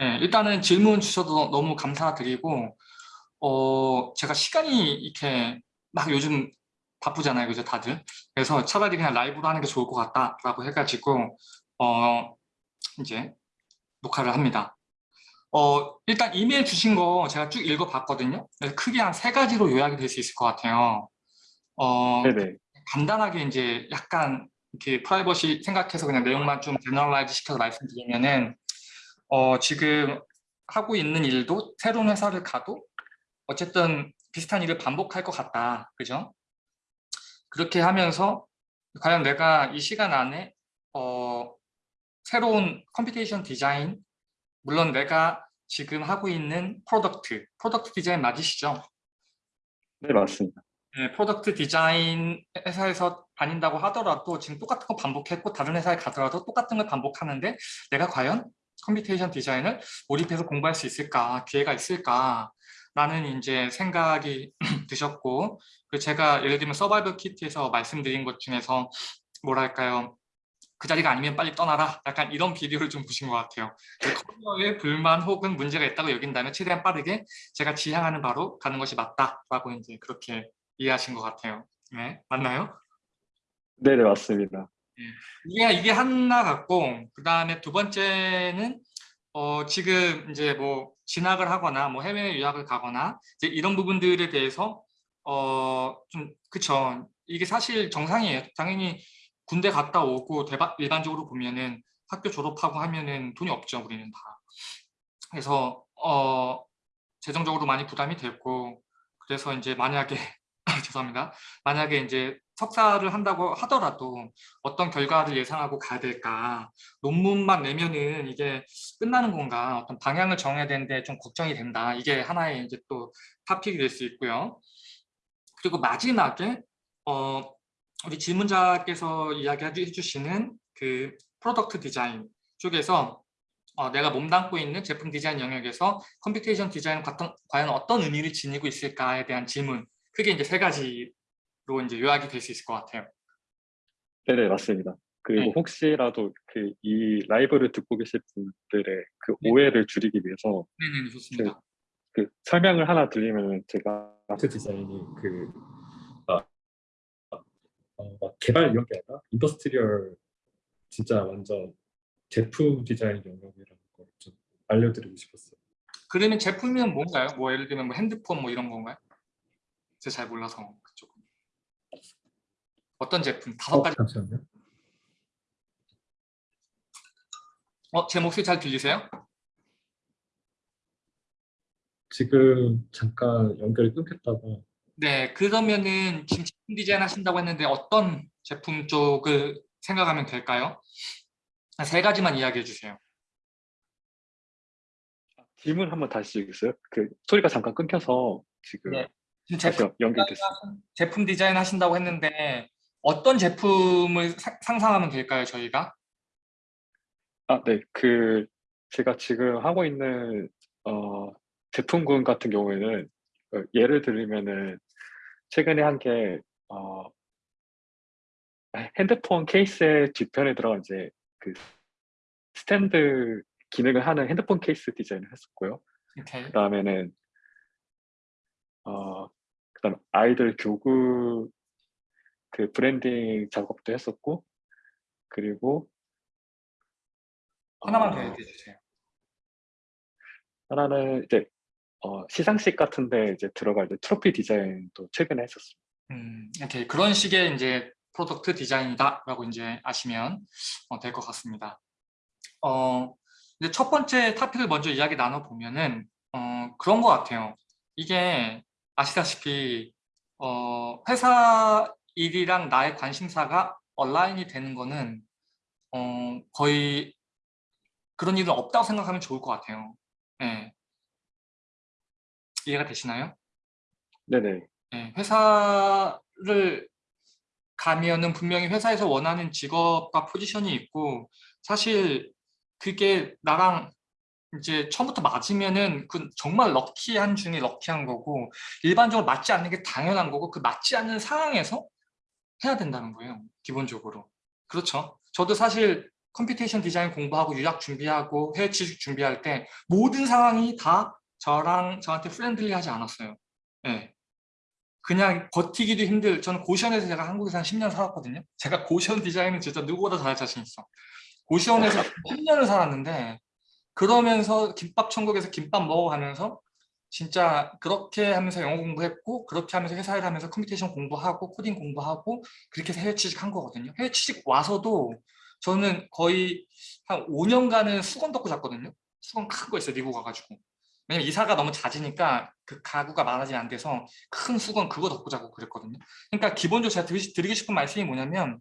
예, 일단은 질문 주셔서 너무 감사드리고 어, 제가 시간이 이렇게 막 요즘 바쁘잖아요, 그죠, 다들. 그래서 차라리 그냥 라이브로 하는 게 좋을 것 같다라고 해가지고 어, 이제 녹화를 합니다. 어, 일단 이메일 주신 거 제가 쭉 읽어봤거든요. 크게 한 세 가지로 요약이 될 수 있을 것 같아요. 어, 네네. 간단하게 이제 약간 이렇게 프라이버시 생각해서 그냥 내용만 좀 generalize 시켜서 말씀드리면은 어, 지금 하고 있는 일도 새로운 회사를 가도 어쨌든 비슷한 일을 반복할 것 같다. 그죠? 그렇게 하면서 과연 내가 이 시간 안에 어, 새로운 computation 디자인 물론 내가 지금 하고 있는 product, product 디자인 맞으시죠? 네, 맞습니다. 네, product 디자인 회사에서 다닌다고 하더라도 지금 똑같은 거 반복했고 다른 회사에 가더라도 똑같은 걸 반복하는데 내가 과연 computation 디자인을 몰입해서 공부할 수 있을까, 기회가 있을까 라는 이제 생각이 드셨고 그리고 제가 예를 들면 서바이벌 키트에서 말씀드린 것 중에서 뭐랄까요 그 자리가 아니면 빨리 떠나라 약간 이런 비디오를 좀 보신 것 같아요 커리어에 불만 혹은 문제가 있다고 여긴다면 최대한 빠르게 제가 지향하는 바로 가는 것이 맞다라고 이제 그렇게 이해하신 것 같아요 네 맞나요? 네네, 맞습니다. 이게 이게 하나 같고 그 다음에 두 번째는 어 지금 이제 뭐 진학을 하거나 뭐 해외 유학을 가거나 이제 이런 부분들에 대해서 어 좀 그쵸. 이게 사실 정상이에요. 당연히 군대 갔다 오고 대박 일반적으로 보면은 학교 졸업하고 하면은 돈이 없죠 우리는 다. 그래서 어 재정적으로 많이 부담이 됐고 그래서 이제 만약에 죄송합니다. 만약에 이제 석사를 한다고 하더라도 어떤 결과를 예상하고 가야 될까? 논문만 내면은 이게 끝나는 건가? 어떤 방향을 정해야 되는데 좀 걱정이 된다. 이게 하나의 이제 또 topic이 될 수 있고요. 그리고 마지막에 어 우리 질문자께서 이야기해 주시는 그 product 디자인 쪽에서 어, 내가 몸담고 있는 제품 디자인 영역에서 computation 디자인은 과연 어떤 의미를 지니고 있을까에 대한 질문. 그게 이제 세 가지로 이제 요약이 될 수 있을 것 같아요. 네네, 맞습니다. 그리고 네. 혹시라도 그 이 라이브를 듣고 계실 분들의 그 네. 오해를 줄이기 위해서 네네 좋습니다. 그 설명을 하나 드리면 제가 아트 디자인이 그 아, 어, 막 개발 이런 게 아니라 industrial 진짜 완전 제품 디자인 영역이라는 걸 좀 알려드리고 싶었어요. 그러면 제품은 뭔가요? 뭐 예를 들면 뭐 핸드폰 뭐 이런 건가요? 제가 잘 몰라서. 어떤 제품? 다섯 어, 가지. 잠시만요. 어, 제 목소리 잘 들리세요? 지금 잠깐 연결이 끊겼다가 네, 그러면은 지금 제품 디자인 하신다고 했는데 어떤 제품 쪽을 생각하면 될까요? 세 가지만 이야기해 주세요. 질문 한번 다시 주겠어요? 그 소리가 잠깐 끊겨서 지금 네. 지금 제품, 연결됐어요. 제품 디자인 하신다고 했는데 어떤 제품을 사- 상상하면 될까요, 저희가? 아, 네. 그 제가 지금 하고 있는 어, 제품군 같은 경우에는 어, 예를 들면은 최근에 한게 어, 핸드폰 케이스의 뒤편에 들어간 이제 그 스탠드 기능을 하는 핸드폰 케이스 디자인을 했었고요. 오케이. 그 다음에는 어, 그다음 아이들 교구 그 브랜딩 작업도 했었고 그리고 하나만 어, 더 얘기해 주세요. 하나는 이제 어, 시상식 같은데 이제 들어갈 때 트로피 디자인도 최근에 했었어요. 음, 오케이. 그런 식의 이제 product 디자인이다라고 이제 아시면 어, 될것 같습니다. 어, 이제 첫 번째 토픽을 먼저 이야기 나눠 보면은 어, 그런 것 같아요. 이게 아시다시피 어, 회사 일이랑 나의 관심사가 align이 되는 거는 어, 거의 그런 일은 없다고 생각하면 좋을 것 같아요. 네. 이해가 되시나요? 네네. 네, 회사를 가면은 분명히 회사에서 원하는 직업과 포지션이 있고 사실 그게 나랑 이제 처음부터 맞으면은 그 정말 lucky한 중에 lucky한 거고 일반적으로 맞지 않는 게 당연한 거고 그 맞지 않는 상황에서 해야 된다는 거예요 기본적으로 그렇죠 저도 사실 computation 디자인 공부하고 유학 준비하고 해외 취직 준비할 때 모든 상황이 다 저랑 저한테 friendly하지 않았어요. 예. 그냥 버티기도 힘들. 저는 고시원에서 제가 한국에서 한 10년 살았거든요. 제가 고시원 디자인은 진짜 누구보다 잘할 자신 있어. 고시원에서 10년을 살았는데 그러면서 김밥 천국에서 김밥 먹어가면서 진짜 그렇게 하면서 영어 공부했고 그렇게 하면서 회사 일 하면서 computation 공부하고 코딩 공부하고 그렇게 해외 취직한 거거든요. 해외 취직 와서도 저는 거의 한 5년간은 수건 덮고 잤거든요. 수건 큰 거 있어요. 미국 가가지고. 왜냐면 이사가 너무 잦으니까 그 가구가 많아지면 안 돼서 큰 수건 그거 덮고 자고 그랬거든요. 그러니까 기본적으로 제가 드리, 드리고 싶은 말씀이 뭐냐면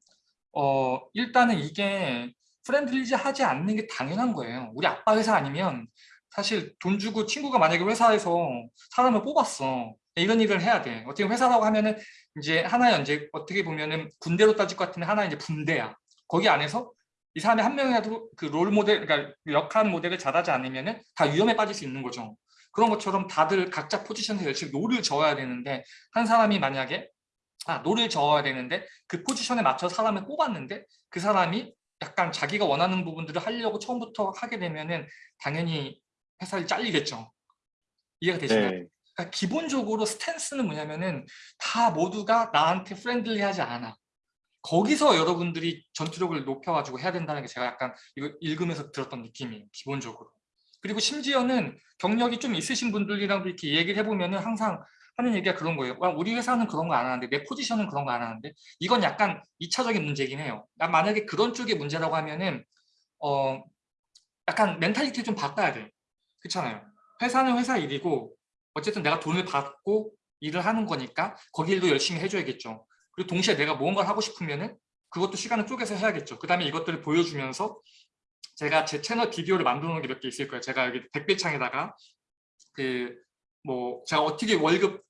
어 일단은 이게 friendly지 하지 않는 게 당연한 거예요. 우리 아빠 회사 아니면 사실 돈 주고 친구가 만약에 회사에서 사람을 뽑았어. 이런 일을 해야 돼. 어떻게 회사라고 하면은 이제 하나의 이제 어떻게 보면은 군대로 따질 것 같은데 하나 이제 분대야. 거기 안에서 이 사람이 한 명이라도 그 롤 모델, 그러니까 역할 모델을 잘하지 않으면은 다 위험에 빠질 수 있는 거죠. 그런 것처럼 다들 각자 포지션에서 열심히 노를 저어야 되는데 한 사람이 만약에 아 노를 저어야 되는데 그 포지션에 맞춰 사람을 뽑았는데 그 사람이 약간 자기가 원하는 부분들을 하려고 처음부터 하게 되면은 당연히 회사를 잘리겠죠. 이해가 되시나요? 네. 그러니까 기본적으로 스탠스는 뭐냐면은 다 모두가 나한테 friendly하지 않아. 거기서 여러분들이 전투력을 높여가지고 해야 된다는 게 제가 약간 이거 읽으면서 들었던 느낌이에요. 기본적으로. 그리고 심지어는 경력이 좀 있으신 분들이랑도 이렇게 얘기를 해보면 은 항상 하는 얘기가 그런 거예요. 와, 우리 회사는 그런 거 안 하는데 내 포지션은 그런 거 안 하는데 이건 약간 2차적인 문제긴 해요. 난 만약에 그런 쪽의 문제라고 하면은 어 약간 mentality 좀 바꿔야 돼. 그렇잖아요. 회사는 회사 일이고 어쨌든 내가 돈을 받고 일을 하는 거니까 거기 일도 열심히 해줘야겠죠. 그리고 동시에 내가 무언가를 하고 싶으면은 그것도 시간을 쪼개서 해야겠죠. 그 다음에 이것들을 보여주면서 제가 제 채널 비디오를 만들어 놓은 게 몇 개 있을 거예요. 제가 여기 댓글창에다가 그 뭐 제가 어떻게 월급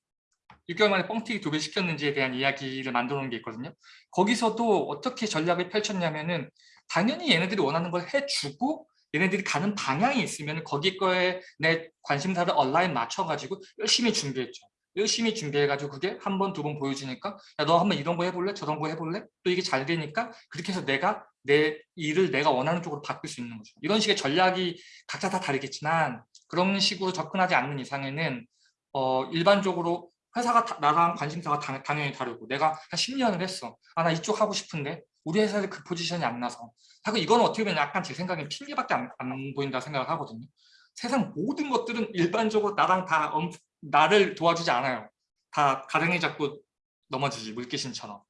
6개월 만에 뻥튀기 두 배 시켰는지에 대한 이야기를 만들어 놓은 게 있거든요. 거기서도 어떻게 전략을 펼쳤냐면은 당연히 얘네들이 원하는 걸 해주고 얘네들이 가는 방향이 있으면 거기 거에 내 관심사를 얼라인 맞춰가지고 열심히 준비했죠. 열심히 준비해가지고 그게 한 번, 두 번 보여주니까 야, 너 한번 이런 거 해볼래? 저런 거 해볼래? 또 이게 잘 되니까 그렇게 해서 내가 내 일을 내가 원하는 쪽으로 바꿀 수 있는 거죠. 이런 식의 전략이 각자 다 다르겠지만 그런 식으로 접근하지 않는 이상에는 어, 일반적으로 회사가 다, 나랑 관심사가 당, 당연히 다르고 내가 한 10년을 했어. 아, 나 이쪽 하고 싶은데 우리 회사에 그 포지션이 안 나서. 하고 이건 어떻게 보면 약간 제 생각엔 핑계밖에 안, 안 보인다 생각을 하거든요. 세상 모든 것들은 일반적으로 나랑 다 엄, 나를 도와주지 않아요. 다 가랭이 잡고 넘어지지 물귀신처럼.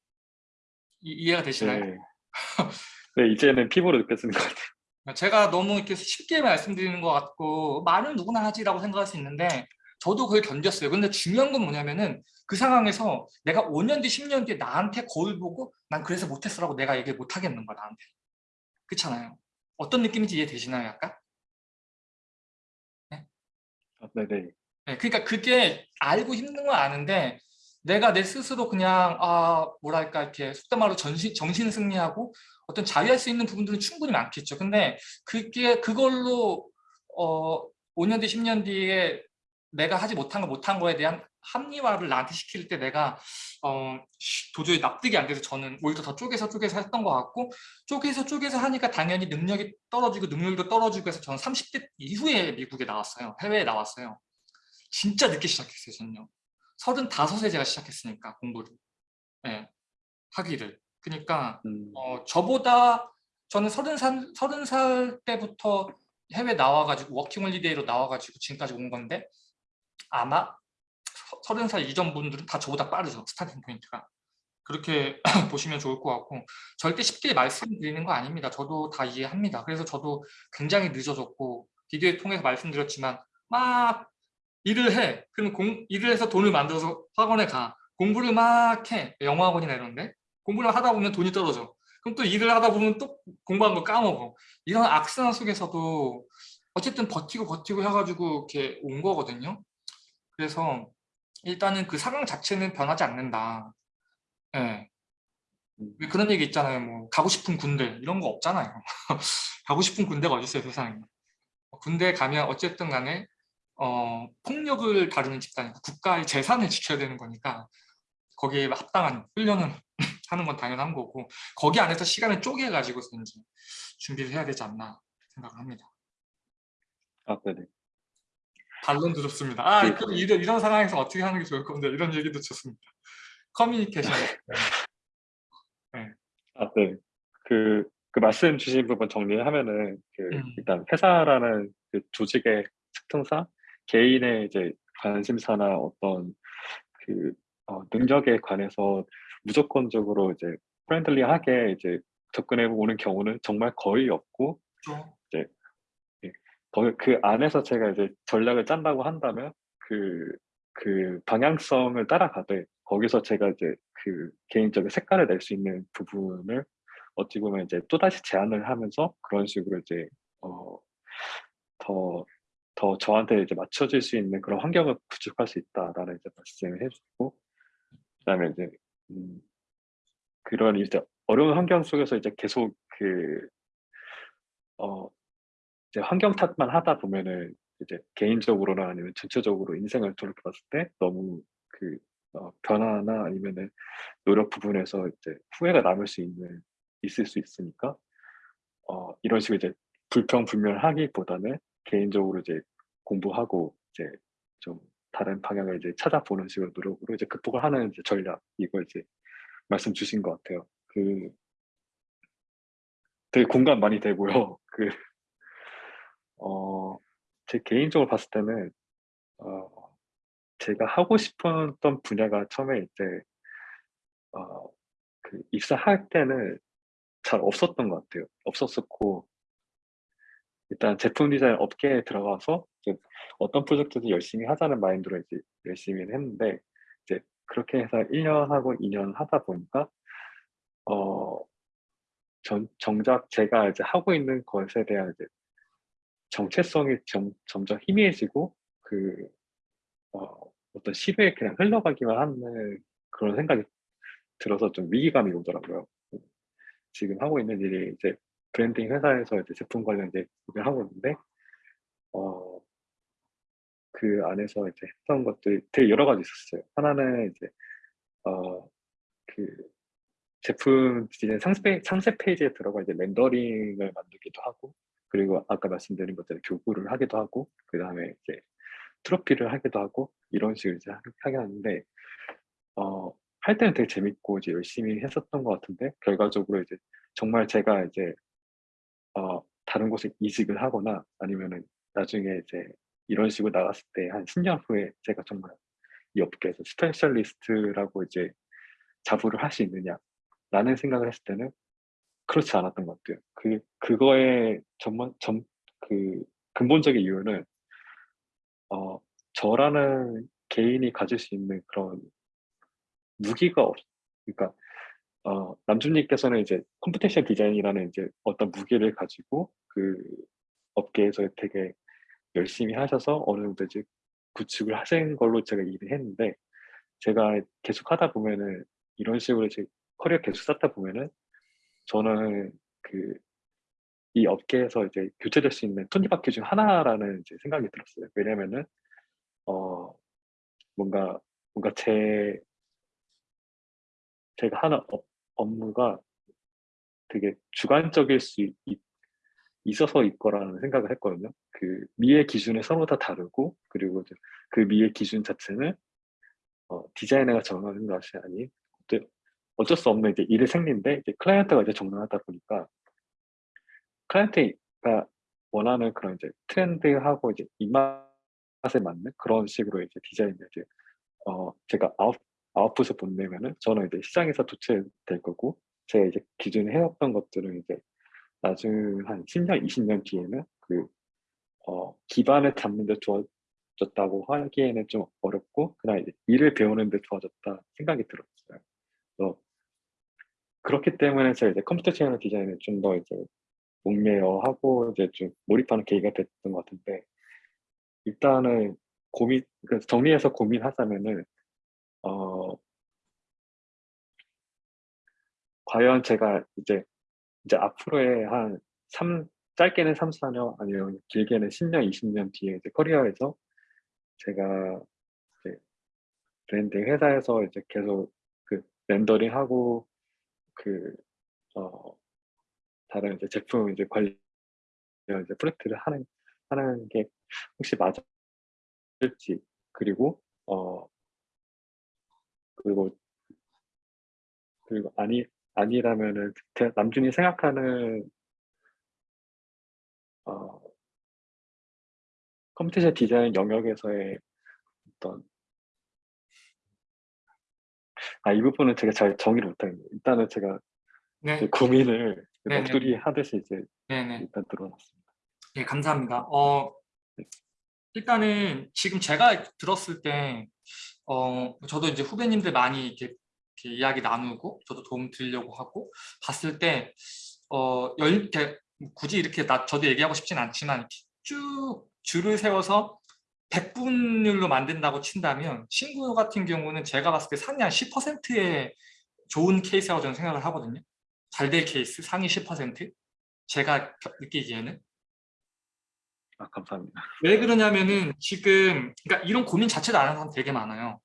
이, 이해가 되시나요? 네. 네, 이제는 피부로 느껴지는 것 같아요. 제가 너무 이렇게 쉽게 말씀드리는 것 같고 말은 누구나 하지라고 생각할 수 있는데 저도 그걸 견뎠어요. 근데 중요한 건 뭐냐면은 그 상황에서 내가 5년 뒤, 10년 뒤에 나한테 거울 보고 난 그래서 못했어라고 내가 얘기를 못 하겠는 거야, 나한테. 그렇잖아요. 어떤 느낌인지 이해되시나요, 약간? 아, 네네. 네, 그러니까 그게 알고 힘든 건 아는데 내가 내 스스로 그냥 아 뭐랄까 이렇게 속된 말로 전신, 정신 승리하고 어떤 자유할 수 있는 부분들은 충분히 많겠죠. 근데 그게 그걸로 어 5년 뒤 10년 뒤에 내가 하지 못한 거 못한 거에 대한 합리화를 나한테 시킬 때 내가 어 도저히 납득이 안 돼서 저는 오히려 더 쪼개서 쪼개서 했던 것 같고 쪼개서 쪼개서 하니까 당연히 능력이 떨어지고 능력도 떨어지고 해서 저는 30대 이후에 미국에 나왔어요. 해외에 나왔어요. 진짜 늦게 시작했어요, 저는요. 35세 제가 시작했으니까 공부를. 네, 하기를. 그러니까 음, 어, 저보다 저는 30살, 30살 때부터 해외 나와가지고 워킹홀리데이로 나와가지고 지금까지 온 건데 아마 30살 이전 분들은 다 저보다 빠르죠. 스타팅 포인트가. 그렇게 보시면 좋을 것 같고 절대 쉽게 말씀드리는 거 아닙니다. 저도 다 이해합니다. 그래서 저도 굉장히 늦어졌고 비디오에 통해서 말씀드렸지만 막 일을 해. 그럼 공, 일을 해서 돈을 만들어서 학원에 가. 공부를 막 해. 영어학원이나 이런데. 공부를 하다 보면 돈이 떨어져. 그럼 또 일을 하다 보면 또 공부한 거 까먹어. 이런 악순환 속에서도 어쨌든 버티고 버티고 해가지고 이렇게 온 거거든요. 그래서 일단은 그 상황 자체는 변하지 않는다. 예. 음. 왜 그런 얘기 있잖아요. 뭐 가고 싶은 군대 이런 거 없잖아요. 가고 싶은 군대가 어디 있어요, 세상에. 군대 가면 어쨌든 간에 어, 폭력을 다루는 집단이고 국가의 재산을 지켜야 되는 거니까 거기에 합당한 훈련은 하는 건 당연한 거고 거기 안에서 시간을 쪼개 가지고서 이제 준비를 해야 되지 않나 생각을 합니다. 아, 네네. 반론도 좋습니다. 아, 네. 그럼 이런, 이런 상황에서 어떻게 하는 게 좋을 건데 이런 얘기도 좋습니다. 커뮤니케이션. 아, 네. 그, 그 말씀 주신 부분 정리하면은, 그, 음. 일단 회사라는 그 조직의 특성상 개인의 이제 관심사나 어떤 그, 어, 능력에 관해서 무조건적으로 이제 friendly하게 이제 접근해 오는 경우는 정말 거의 없고, 좀 거- 그 안에서 제가 이제 전략을 짠다고 한다면 그, 그 방향성을 따라가되 거기서 제가 이제 그 개인적인 색깔을 낼 수 있는 부분을 어찌 보면 이제 또다시 제안을 하면서 그런 식으로 이제 어, 더, 더 저한테 이제 맞춰질 수 있는 그런 환경을 구축할 수 있다라는 이제 말씀을 해주고 그다음에 이제 음, 그런 이제 어려운 환경 속에서 이제 계속 그 어, 이제 환경 탓만 하다 보면은 이제 개인적으로나 아니면 전체적으로 인생을 돌이켜 봤을 때 너무 그 어, 변화나 아니면은 노력 부분에서 이제 후회가 남을 수 있는 있을 수 있으니까 어, 이런 식으로 이제 불평불명하기보다는 개인적으로 이제 공부하고 이제 좀 다른 방향을 이제 찾아보는 식으로 노력으로 이제 극복을 하는 이제 전략 이걸 이제 말씀 주신 것 같아요. 그 되게 공감 많이 되고요. 그 어, 제 개인적으로 봤을 때는, 어, 제가 하고 싶었던 분야가 처음에 이제, 어, 그 입사할 때는 잘 없었던 것 같아요. 없었었고, 일단 제품 디자인 업계에 들어가서 어떤 프로젝트도 열심히 하자는 마인드로 이제 열심히 했는데, 이제 그렇게 해서 1년 하고 2년 하다 보니까, 어, 전, 정작 제가 이제 하고 있는 것에 대한 이제 정체성이 점, 점점 희미해지고 그 어, 어떤 시대에 그냥 흘러가기만 하는 그런 생각이 들어서 좀 위기감이 오더라고요. 지금 하고 있는 일이 이제 브랜딩 회사에서 이제 제품 관련 이제 일을 하고 있는데 어, 그 안에서 이제 했던 것들이 되게 여러 가지 있었어요. 하나는 이제 어, 그 제품 디자인 상세, 상세 페이지에 들어가 이제 렌더링을 만들기도 하고 그리고 아까 말씀드린 것처럼 교구를 하기도 하고 그 다음에 이제 트로피를 하기도 하고 이런 식으로 이제 하- 하게 하는데 어, 할 때는 되게 재밌고 이제 열심히 했었던 것 같은데 결과적으로 이제 정말 제가 이제 어, 다른 곳에 이직을 하거나 아니면은 나중에 이제 이런 식으로 나갔을 때 한 10년 후에 제가 정말 이 업계에서 specialist라고 이제 자부를 할 수 있느냐 라는 생각을 했을 때는 그렇지 않았던 것 같아요. 그, 그거의 전문, 전, 그 근본적인 이유는, 어, 저라는 개인이 가질 수 있는 그런 무기가 없, 그러니까, 어, 남준님께서는 이제 computation 디자인이라는 이제 어떤 무기를 가지고 그 업계에서 되게 열심히 하셔서 어느 정도 이제 구축을 하신 걸로 제가 이해를 했는데, 제가 계속 하다 보면은 이런 식으로 이제 커리어 계속 쌓다 보면은 저는 그 이 업계에서 이제 교체될 수 있는 톱니바퀴 중 하나라는 이제 생각이 들었어요. 왜냐면은 어 뭔가 뭔가 제 제가 하는 업, 업무가 되게 주관적일 수 있, 있어서 일 거라는 생각을 했거든요. 그 미의 기준이 서로 다 다르고 그리고 그 미의 기준 자체는 어, 디자이너가 정하는 것이 아닌 어쩔 수 없는 이제 일의 생리인데 이제 클라이언트가 이제 정하다 보니까 클라이언트가 원하는 그런 이제 트렌드하고 이제 입맛에 맞는 그런 식으로 이제 디자인을 이제 어 제가 아웃 아웃풋을 보내면은 저는 이제 시장에서 도출될 거고 제가 이제 기존에 해왔던 것들은 이제 나중 한 10년, 20년 뒤에는 그 어, 기반을 잡는 데 좋아졌다고 하기에는 좀 어렵고 그냥 일을 배우는 데 좋아졌다 생각이 들었어요. 그렇기 때문에 제가 이제 컴퓨터 채널 디자인을 좀 더 이제 목매어 하고 이제 좀 몰입하는 계기가 됐던 것 같은데 일단은 고민 그러니까 정리해서 고민하자면은 어 과연 제가 이제 이제 앞으로의 한 3, 짧게는 3, 4년 아니면 길게는 10년, 20년 뒤에 이제 커리어에서 제가 이제 브랜딩 회사에서 이제 계속 그 렌더링하고 그 어, 다른 이제 제품 이제 관련 이제 프로젝트를 하는 하는 게 혹시 맞을지 그리고 어 그리고 그리고 아니 아니라면은 대- 남준이 생각하는 어 컴퓨터 디자인 영역에서의 어떤 아 이 부분은 제가 잘 정의를 못하겠네요. 일단은 제가 네, 제 고민을 네네. 넋두리 하듯이 이제 네네. 일단 들어놨습니다. 네, 감사합니다. 어, 일단은 지금 제가 들었을 때, 어, 저도 이제 후배님들 많이 이렇게, 이렇게 이야기 나누고, 저도 도움 드리려고 하고, 봤을 때, 어, 열, 이렇게 굳이 이렇게 나, 저도 얘기하고 싶진 않지만, 쭉 줄을 세워서 100분율로 만든다고 친다면, 친구 같은 경우는 제가 봤을 때 상위 한 10%의 좋은 케이스라고 저는 생각을 하거든요. 잘 될 케이스, 상위 10%. 제가 겨- 느끼기에는. 아 감사합니다. 왜 그러냐면은 지금 그러니까 이런 고민 자체도 안 하는 사람 되게 많아요.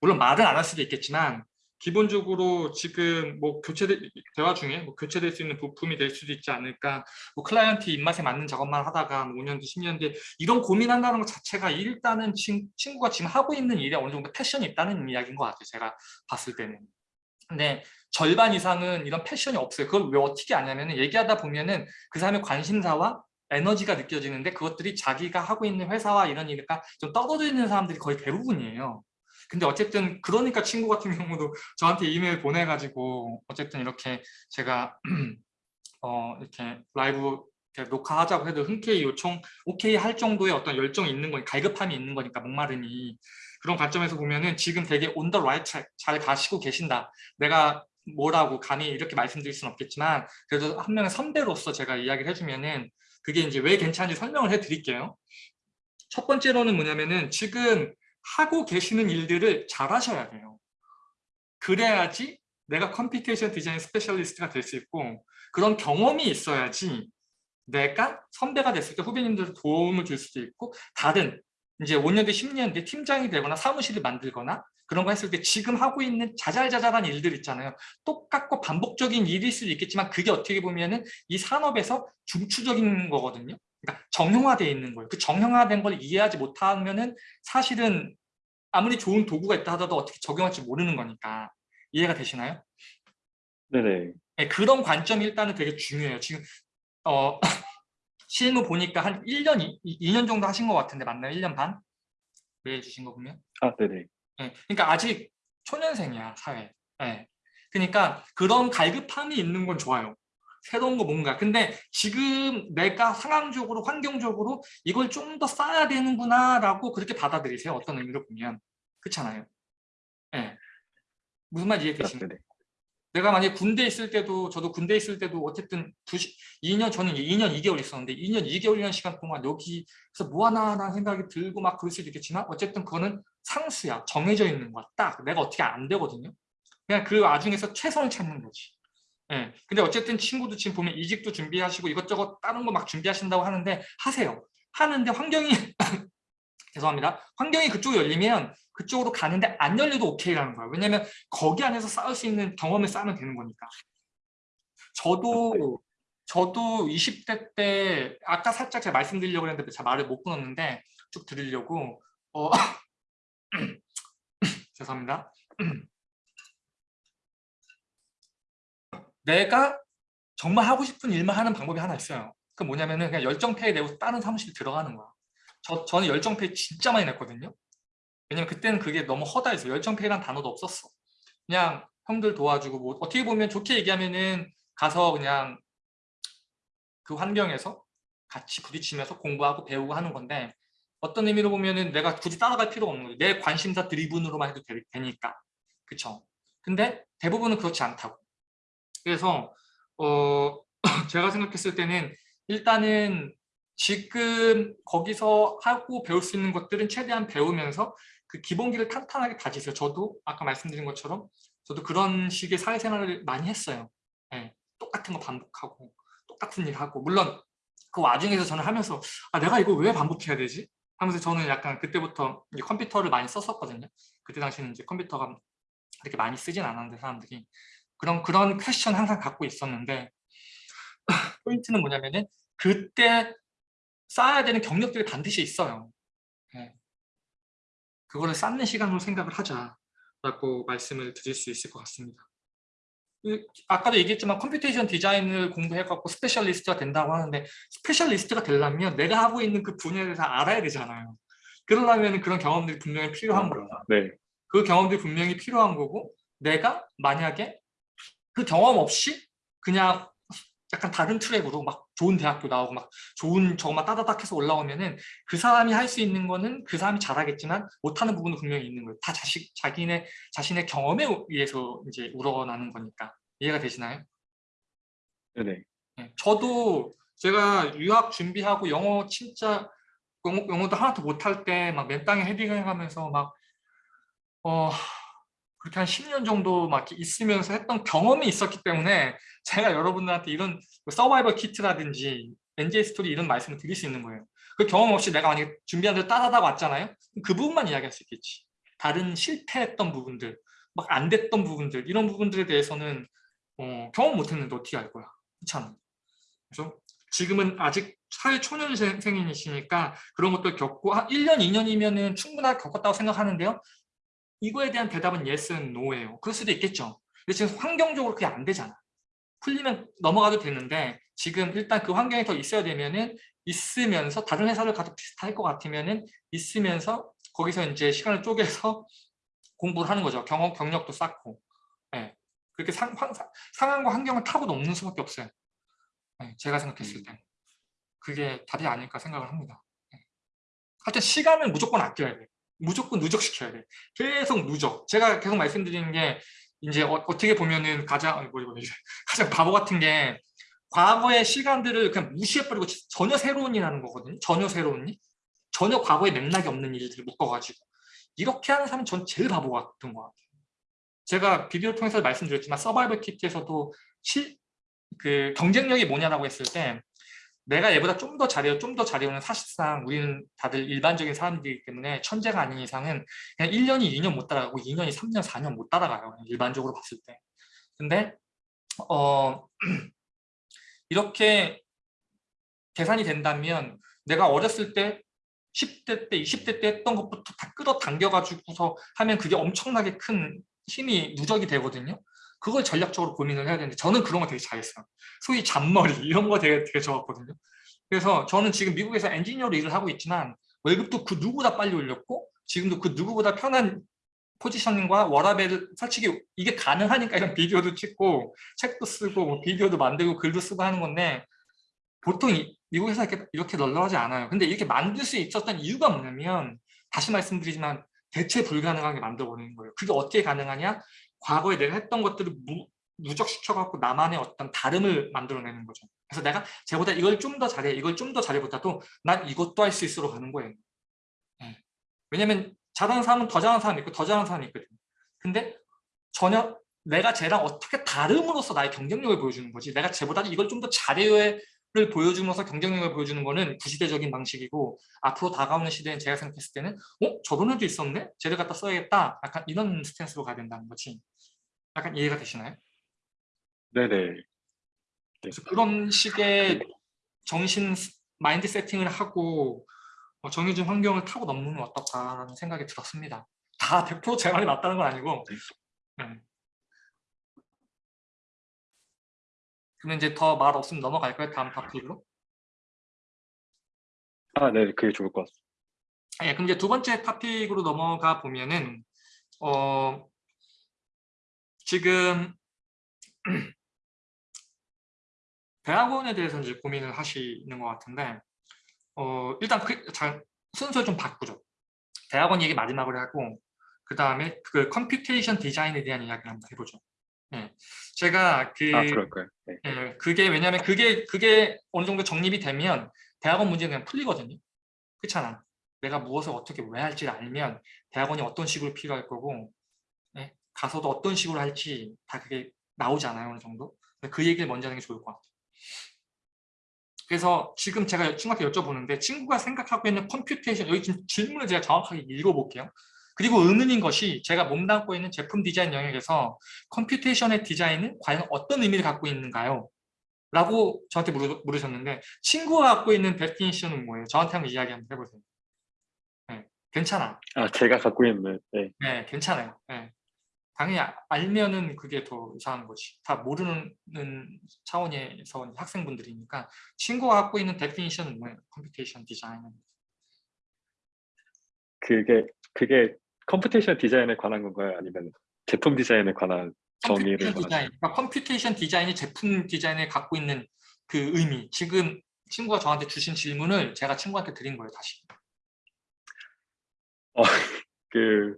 물론 말은 안할 수도 있겠지만 기본적으로 지금 뭐 교체 대화 중에 뭐 교체될 수 있는 부품이 될 수도 있지 않을까. 뭐 클라이언트 입맛에 맞는 작업만 하다가 뭐 5년 뒤 10년 뒤에 이런 고민한다는 것 자체가 일단은 친, 친구가 지금 하고 있는 일에 어느 정도 패션이 있다는 이야기인 것 같아요. 제가 봤을 때는. 근데 절반 이상은 이런 패션이 없어요. 그걸 왜 어떻게 아냐면 은 얘기하다 보면은 그 사람의 관심사와 에너지가 느껴지는데 그것들이 자기가 하고 있는 회사와 이런 일이니까 좀 떨어져 있는 사람들이 거의 대부분이에요. 근데 어쨌든 그러니까 친구 같은 경우도 저한테 이메일 보내가지고 어쨌든 이렇게 제가 어 이렇게 라이브 이렇게 녹화하자고 해도 흔쾌히 요청 오케이 할 정도의 어떤 열정이 있는 거니 갈급함이 있는 거니까 목마름이 그런 관점에서 보면은 지금 되게 the right track 잘 가시고 계신다. 내가 뭐라고 감히 이렇게 말씀드릴 수는 없겠지만 그래도 한 명의 선배로서 제가 이야기를 해주면은 그게 이제 왜 괜찮은지 설명을 해드릴게요. 첫 번째로는 뭐냐면은 지금 하고 계시는 일들을 잘 하셔야 돼요. 그래야지 내가 computation 디자인 specialist가 될 수 있고 그런 경험이 있어야지 내가 선배가 됐을 때 후배님들 도움을 줄 수도 있고 다른 이제 5년 뒤 10년 뒤 팀장이 되거나 사무실을 만들거나 그런 거 했을 때 지금 하고 있는 자잘자잘한 일들 있잖아요. 똑같고 반복적인 일일 수도 있겠지만 그게 어떻게 보면 은 이 산업에서 중추적인 거거든요. 그러니까 정형화되어 있는 거예요. 그 정형화된 걸 이해하지 못하면은 사실은 아무리 좋은 도구가 있다 하더라도 어떻게 적용할지 모르는 거니까 이해가 되시나요? 네네. 네, 그런 관점이 일단은 되게 중요해요. 지금 어, 실무 보니까 한 1년, 2, 년 정도 하신 것 같은데 맞나요? 1년 반? 메일 주신 거 보면? 아 네네. 예, 그러니까 아직 초년생이야 사회. 예. 그러니까 그런 갈급함이 있는 건 좋아요. 새로운 거 뭔가. 근데 지금 내가 상황적으로 환경적으로 이걸 좀 더 쌓아야 되는구나라고 그렇게 받아들이세요. 어떤 의미로 보면 그렇잖아요. 예. 무슨 말 아, 이해 되시나요? 네네. 내가 만약에 군대 있을 때도 저도 군대 있을 때도 어쨌든 두 시, 2년 저는 2년 2개월 있었는데 2년 2개월이라는 시간 동안 여기서 뭐 하나라는 생각이 들고 막 그럴 수도 있겠지만 어쨌든 그거는 상수야 정해져 있는 거야 딱 내가 어떻게 안 되거든요 그냥 그 와중에서 최선을 찾는 거지 예. 근데 어쨌든 친구도 지금 보면 이직도 준비하시고 이것저것 다른 거 막 준비하신다고 하는데 하세요 하는데 환경이 죄송합니다 환경이 그쪽이 열리면 그쪽으로 가는데 안 열려도 오케이라는 거야. 왜냐면 거기 안에서 쌓을 수 있는 경험을 쌓으면 되는 거니까. 저도 저도 20대 때 아까 살짝 제가 말씀드리려고 했는데 제가 말을 못 끊었는데 쭉 드리려고 어 죄송합니다. 내가 정말 하고 싶은 일만 하는 방법이 하나 있어요. 그 뭐냐면은 그냥 열정페이 내고 다른 사무실 들어가는 거야. 저, 저는 열정페이 진짜 많이 냈거든요. 왜냐면 그때는 그게 너무 허다해서 열정페이란 단어도 없었어. 그냥 형들 도와주고 뭐 어떻게 보면 좋게 얘기하면은 가서 그냥 그 환경에서 같이 부딪히면서 공부하고 배우고 하는 건데 어떤 의미로 보면은 내가 굳이 따라갈 필요가 없는 거죠. 내 관심사 드리븐으로만 해도 되, 되니까. 그쵸? 근데 대부분은 그렇지 않다고. 그래서 어 제가 생각했을 때는 일단은 지금 거기서 하고 배울 수 있는 것들은 최대한 배우면서 그 기본기를 탄탄하게 다지세요. 저도 아까 말씀드린 것처럼 저도 그런 식의 사회생활을 많이 했어요. 네, 똑같은 거 반복하고 똑같은 일 하고 물론 그 와중에서 저는 하면서 아 내가 이거 왜 반복해야 되지? 하면서 저는 약간 그때부터 컴퓨터를 많이 썼었거든요. 그때 당시에는 이제 컴퓨터가 그렇게 많이 쓰진 않았는데 사람들이 그런 그런 퀘스천 항상 갖고 있었는데 포인트는 뭐냐면은 그때 쌓아야 되는 경력들이 반드시 있어요. 예. 그거를 쌓는 시간으로 생각을 하자라고 말씀을 드릴 수 있을 것 같습니다. 그, 아까도 얘기했지만 computation 디자인을 공부해갖고 specialist가 된다고 하는데 specialist가 되려면 내가 하고 있는 그 분야에 대해서 알아야 되잖아요. 그러려면 그런 경험들이 분명히 필요한 거예요. 네, 그 경험들이 분명히 필요한 거고 내가 만약에 그 경험 없이 그냥 약간 다른 트랙으로 막 좋은 대학교 나오고 막 좋은 저거만 따다닥 해서 올라오면은 그 사람이 할 수 있는 거는 그 사람이 잘하겠지만 못하는 부분도 분명히 있는 거예요. 다 자식, 자기네, 자신의 경험에 의해서 이제 우러나는 거니까. 이해가 되시나요? 네네. 네, 저도 제가 유학 준비하고 영어 진짜 영어, 영어도 하나도 못할 때 막 맨땅에 헤딩을 하면서 막 어, 그렇게 한 10년 정도 막 있으면서 했던 경험이 있었기 때문에 제가 여러분들한테 이런 서바이벌 키트라든지 NJ 스토리 이런 말씀을 드릴 수 있는 거예요. 그 경험 없이 내가 만약에 준비한 대로 따다닥 왔잖아요. 그 부분만 이야기할 수 있겠지. 다른 실패했던 부분들, 막 안 됐던 부분들 이런 부분들에 대해서는 어, 경험 못했는데 어떻게 알 거야. 그렇잖아. 그래서 지금은 아직 사회 초년생이시니까 그런 것들 겪고 한 1년, 2년이면 충분하게 겪었다고 생각하는데요. 이거에 대한 대답은 yes는 no예요. 그럴 수도 있겠죠. 근데 지금 환경적으로 그게 안 되잖아. 풀리면 넘어가도 되는데 지금 일단 그 환경이 더 있어야 되면은 있으면서 다른 회사를 가도 비슷할 것 같으면은 있으면서 거기서 이제 시간을 쪼개서 공부를 하는 거죠. 경험, 경력도 쌓고. 예. 그렇게 상, 상, 상황과 환경을 타고 넘는 수밖에 없어요. 예, 제가 생각했을 때. 그게 답이 아닐까 생각을 합니다. 예. 하여튼 시간을 무조건 아껴야 돼. 무조건 누적시켜야 돼. 계속 누적. 제가 계속 말씀드리는 게 이제 어, 떻게 보면은 가장 뭐지 뭐지 가장 바보 같은 게 과거의 시간들을 그냥 무시해버리고 전혀 새로운 일 하는 거거든요. 전혀 새로운 일. 전혀 과거에 맥락이 없는 일들을 묶어가지고 이렇게 하는 사람이 전 제일 바보 같은 것 같아요. 제가 비디오를 통해서 말씀드렸지만 서바이벌 키트에서도 시, 그 경쟁력이 뭐냐라고 했을 때 내가 얘보다 좀 더 잘해요, 좀 더 잘해요는 사실상 우리는 다들 일반적인 사람들이기 때문에 천재가 아닌 이상은 그냥 1년이 2년 못 따라가고 2년이 3년, 4년 못 따라가요. 일반적으로 봤을 때. 근데 어 이렇게 계산이 된다면 내가 어렸을 때 10대 때, 20대 때 했던 것부터 다 끌어당겨가지고서 하면 그게 엄청나게 큰 힘이 누적이 되거든요. 그걸 전략적으로 고민을 해야 되는데 저는 그런 거 되게 잘했어요. 소위 잔머리 이런 거 되게, 되게 좋았거든요. 그래서 저는 지금 미국에서 엔지니어로 일을 하고 있지만 월급도 그 누구보다 빨리 올렸고 지금도 그 누구보다 편한 포지셔닝과 워라벨을 솔직히 이게 가능하니까 이런 비디오도 찍고 책도 쓰고 뭐 비디오도 만들고 글도 쓰고 하는 건데 보통 이, 미국에서 이렇게, 이렇게 널널하지 않아요. 근데 이렇게 만들 수 있었던 이유가 뭐냐면 다시 말씀드리지만 대체 불가능하게 만들어버리는 거예요. 그게 어떻게 가능하냐? 과거에 내가 했던 것들을 무, 누적시켜갖고 나만의 어떤 다름을 만들어내는 거죠. 그래서 내가 쟤보다 이걸 좀 더 잘해, 이걸 좀 더 잘해보다도 난 이것도 할 수 있으로 가는 거예요. 네. 왜냐면 잘하는 사람은 더 잘하는 사람이 있고 더 잘하는 사람이 있거든. 근데 전혀 내가 쟤랑 어떻게 다름으로써 나의 경쟁력을 보여주는 거지. 내가 쟤보다 이걸 좀 더 잘해요 를 보여주면서 경쟁력을 보여주는 거는 구시대적인 방식이고 앞으로 다가오는 시대엔 제가 생각했을 때는 어? 저런 애도 있었네? 쟤를 갖다 써야겠다. 약간 이런 스탠스로 가야 된다는 거지. 약간 이해가 되시나요? 네네. 그래서 그런 식의 정신 마인드 세팅을 하고 어, 정해진 환경을 타고 넘는 건 어떨까라는 생각이 들었습니다. 다 100%제 말이 맞다는 건 아니고 네. 그러면 이제 더 말 없으면 넘어갈까요? 다음 토픽으로? 아, 네, 그게 좋을 것 같습니다. 예, 그럼 이제 두 번째 토픽으로 넘어가 보면은 어 지금 대학원에 대해서 이제 고민을 하시는 것 같은데 어 일단 그, 자, 순서 좀 바꾸죠. 대학원 얘기 마지막으로 하고 그 다음에 그 computation 디자인에 대한 이야기를 한번 해보죠. 예, 제가 그 아, 그럴까요? 네. 예, 그게 왜냐하면 그게 그게 어느 정도 정립이 되면 대학원 문제는 그냥 풀리거든요. 그렇잖아. 내가 무엇을 어떻게 왜 할지를 알면 대학원이 어떤 식으로 필요할 거고 예, 가서도 어떤 식으로 할지 다 그게 나오잖아요. 어느 정도. 그 얘기를 먼저 하는 게 좋을 것 같아요. 그래서 지금 제가 친구한테 여쭤보는데 친구가 생각하고 있는 computation 여기 지금 질문을 제가 정확하게 읽어볼게요. 그리고 의문인 것이 제가 몸담고 있는 제품 디자인 영역에서 computation의 디자인은 과연 어떤 의미를 갖고 있는가요? 라고 저한테 물으, 물으 셨는데 친구가 갖고 있는 definition은 뭐예요? 저한테 한번 이야기 한번 해보세요. 네, 괜찮아. 아, 제가 갖고 있는, 네. 네, 괜찮아요. 네. 당연히 아- 알면은 그게 더 이상한 거지. 다 모르는 차원에서 학생분들이니까 친구가 갖고 있는 definition은 뭐예요? computation 디자인은. 그게, 그게 computation 디자인에 관한 건가요? 아니면 제품 디자인에 관한 정의를 디자인, 그러니까 computation 디자인이 제품 디자인에 갖고 있는 그 의미. 지금 친구가 저한테 주신 질문을 제가 친구한테 드린 거예요, 다시. 그,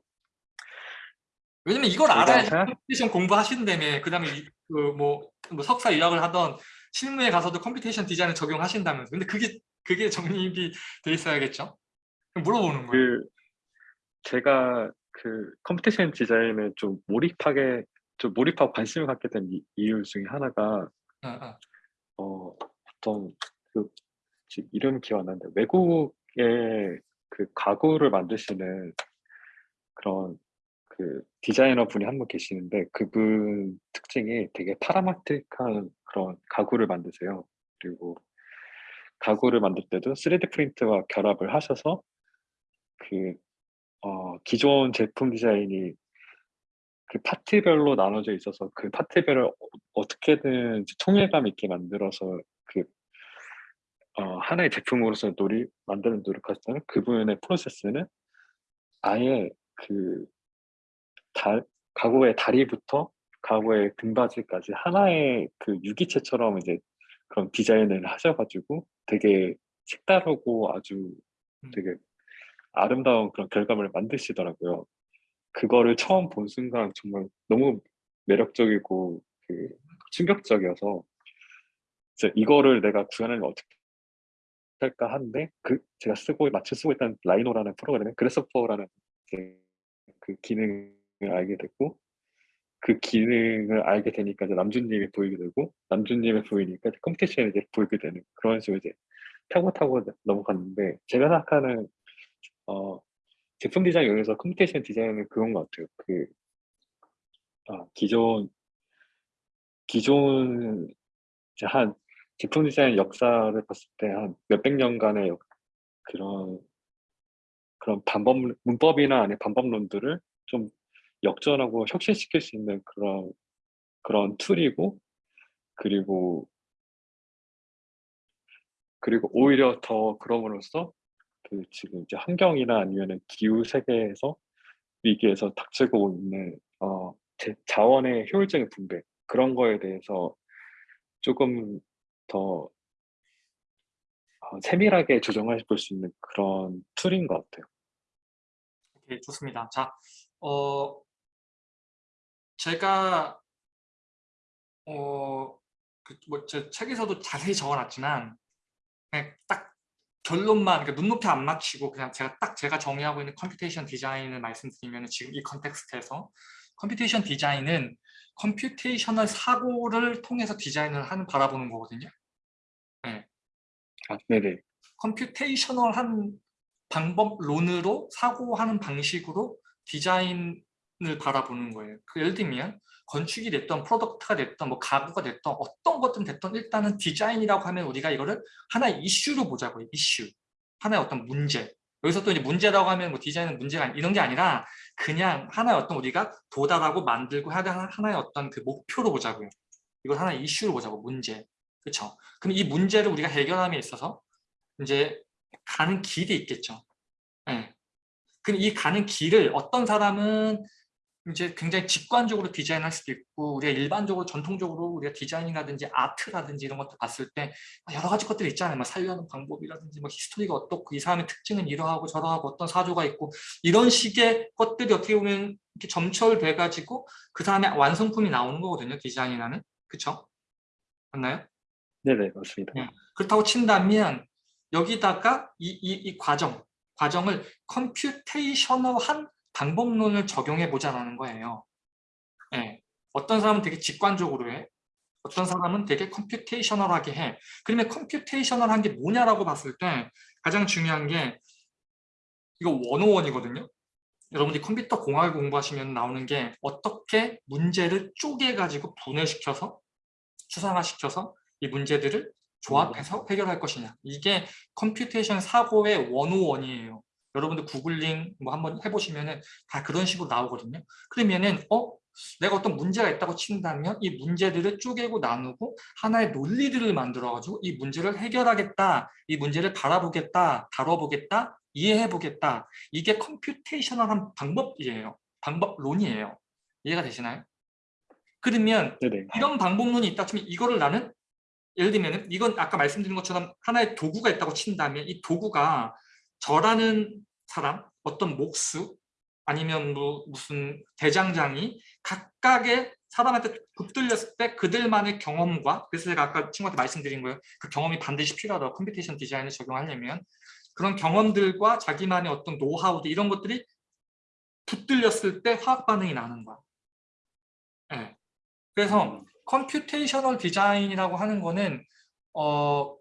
왜냐면 이걸 생각- computation 공부하신다며 그 다음에 그뭐 뭐 석사 유학을 하던 실무에 가서도 computation 디자인을 적용하신다면서 근데 그게 그게 정립이 돼 있어야겠죠? 물어보는 거예요. 그, 제가 그 computation 디자인에 좀 몰입하게, 좀 몰입하고 관심을 갖게 된 이- 이유 중에 하나가, 어, 어. 어, 어떤 그 지금 이름 기억 안 나는데 외국의 그 가구를 만드시는 그런 그 디자이너 분이 한 분 계시는데 그분 특징이 되게 파라마틱한 그런 가구를 만드세요. 그리고 가구를 만들 때도 3D 프린트와 결합을 하셔서 그 어, 기존 제품 디자인이 그 파트별로 나눠져 있어서 그 파트별을 어- 어떻게든 통일감 있게 만들어서 그 어, 하나의 제품으로서 노리 만드는 노력하시는 그분의 프로세스는 아예 그 다, 가구의 다리부터 가구의 등받이까지 하나의 그 유기체처럼 이제 그런 디자인을 하셔가지고 되게 색다르고 아주 음. 되게 아름다운 그런 결과물을 만드시더라고요. 그거를 처음 본 순간 정말 너무 매력적이고 그 충격적이어서 이제 이거를 내가 구현하면 어떻게 할까 하는데 그 제가 쓰고 마치 쓰고 있던 Rhino라는 프로그램에 Grasshopper라는 그 기능을 알게 됐고 그 기능을 알게 되니까 이제 남준님이 보이게 되고 남준님이 보이니까 computation이 보이게 되는 그런 식으로 이제 타고 타고 넘어갔는데 제가 생각하는 어 제품 디자인 영역에서 computation 디자인은 그건 것 같아요. 그 아, 기존 기존 한 제품 디자인 역사를 봤을 때 한 몇백 년간의 역- 그런 그런 방법 문법이나 아니 방법론들을 좀 역전하고 혁신시킬 수 있는 그런 그런 tool이고 그리고 그리고 오히려 더 그럼으로써 그 지금 이제 환경이나 아니면은 기후 세계에서 위기에서 닥치고 있는 어 제- 자원의 효율적인 분배 그런 거에 대해서 조금 더 어, 세밀하게 조정해 볼수 있는 그런 툴인 것 같아요. 오케이, 좋습니다. 자, 어, 제가 어, 그, 뭐, 제 책에서도 자세히 적어놨지만 딱 결론만 그러니까 눈높이 안 맞추고 그냥 제가 딱 제가 정의하고 있는 computation 디자인을 말씀드리면 지금 이 context에서 computation 디자인은 computational 사고를 통해서 디자인을 하는 바라보는 거거든요. 아, 네네. computational한 방법론으로 사고하는 방식으로 디자인을 바라보는 거예요. 그 예를 들면 건축이 됐던 product가 됐던 뭐 가구가 됐던 어떤 것든 됐던 일단은 디자인이라고 하면 우리가 이거를 하나의 이슈로 보자고요. 이슈. 하나의 어떤 문제. 여기서 또 이제 문제라고 하면 뭐 디자인은 문제가 아니- 이런 게 아니라 그냥 하나의 어떤 우리가 도달하고 만들고 해야 되는 하나의 어떤 그 목표로 보자고요. 이걸 하나의 이슈로 보자고 문제. 그렇죠? 그럼 이 문제를 우리가 해결함에 있어서 이제 가는 길이 있겠죠. 예. 그럼 이 가는 길을 어떤 사람은 이제 굉장히 직관적으로 디자인할 수도 있고 우리가 일반적으로 전통적으로 우리가 디자인이라든지 art라든지 이런 것들 봤을 때 여러 가지 것들이 있잖아요. 막 살려하는 방법이라든지 뭐 history가 어떻고 이 사람의 특징은 이러하고 저러하고 어떤 사조가 있고 이런 식의 것들이 어떻게 보면 이렇게 점철돼 가지고 그 다음에 완성품이 나오는 거거든요. 디자인이라는 그렇죠? 맞나요? 네네, 맞습니다. 네. 그렇다고 친다면 여기다가 이, 이, 이 과정, 과정을 computational한 방법론을 적용해 보자라는 거예요. 예. 어떤 사람은 되게 직관적으로 해. 어떤 사람은 되게 computational하게 해. 그러면 computational한 게 뭐냐라고 봤을 때 가장 중요한 게 이거 one o one이거든요. 여러분들이 컴퓨터 공학을 공부하시면 나오는 게 어떻게 문제를 쪼개가지고 분해시켜서 추상화시켜서 이 문제들을 조합해서 해결할 것이냐 이게 computation 사고의 one o one이에요 여러분들 구글링 뭐 한번 해보시면은 다 그런 식으로 나오거든요. 그러면은 어? 내가 어떤 문제가 있다고 친다면 이 문제들을 쪼개고 나누고 하나의 논리들을 만들어 가지고 이 문제를 해결하겠다 이 문제를 바라보겠다 다뤄보겠다 이해해보겠다. 이게 computational한 방법이에요. 방법론이에요. 이해가 되시나요? 그러면 네네. 이런 방법론이 있다 치면 이거를 나는 예를 들면 이건 아까 말씀드린 것처럼 하나의 도구가 있다고 친다면 이 도구가 저라는 사람 어떤 목수 아니면 뭐 무슨 대장장이 각각의 사람한테 붙들렸을 때 그들만의 경험과 그래서 제가 아까 친구한테 말씀드린 거예요. 그 경험이 반드시 필요하다고 computation 디자인을 적용하려면. 그런 경험들과 자기만의 어떤 노하우들 이런 것들이 붙들렸을 때 화학 반응이 나는 거야. 예. 그래서 computational 디자인이라고 하는 거는 어,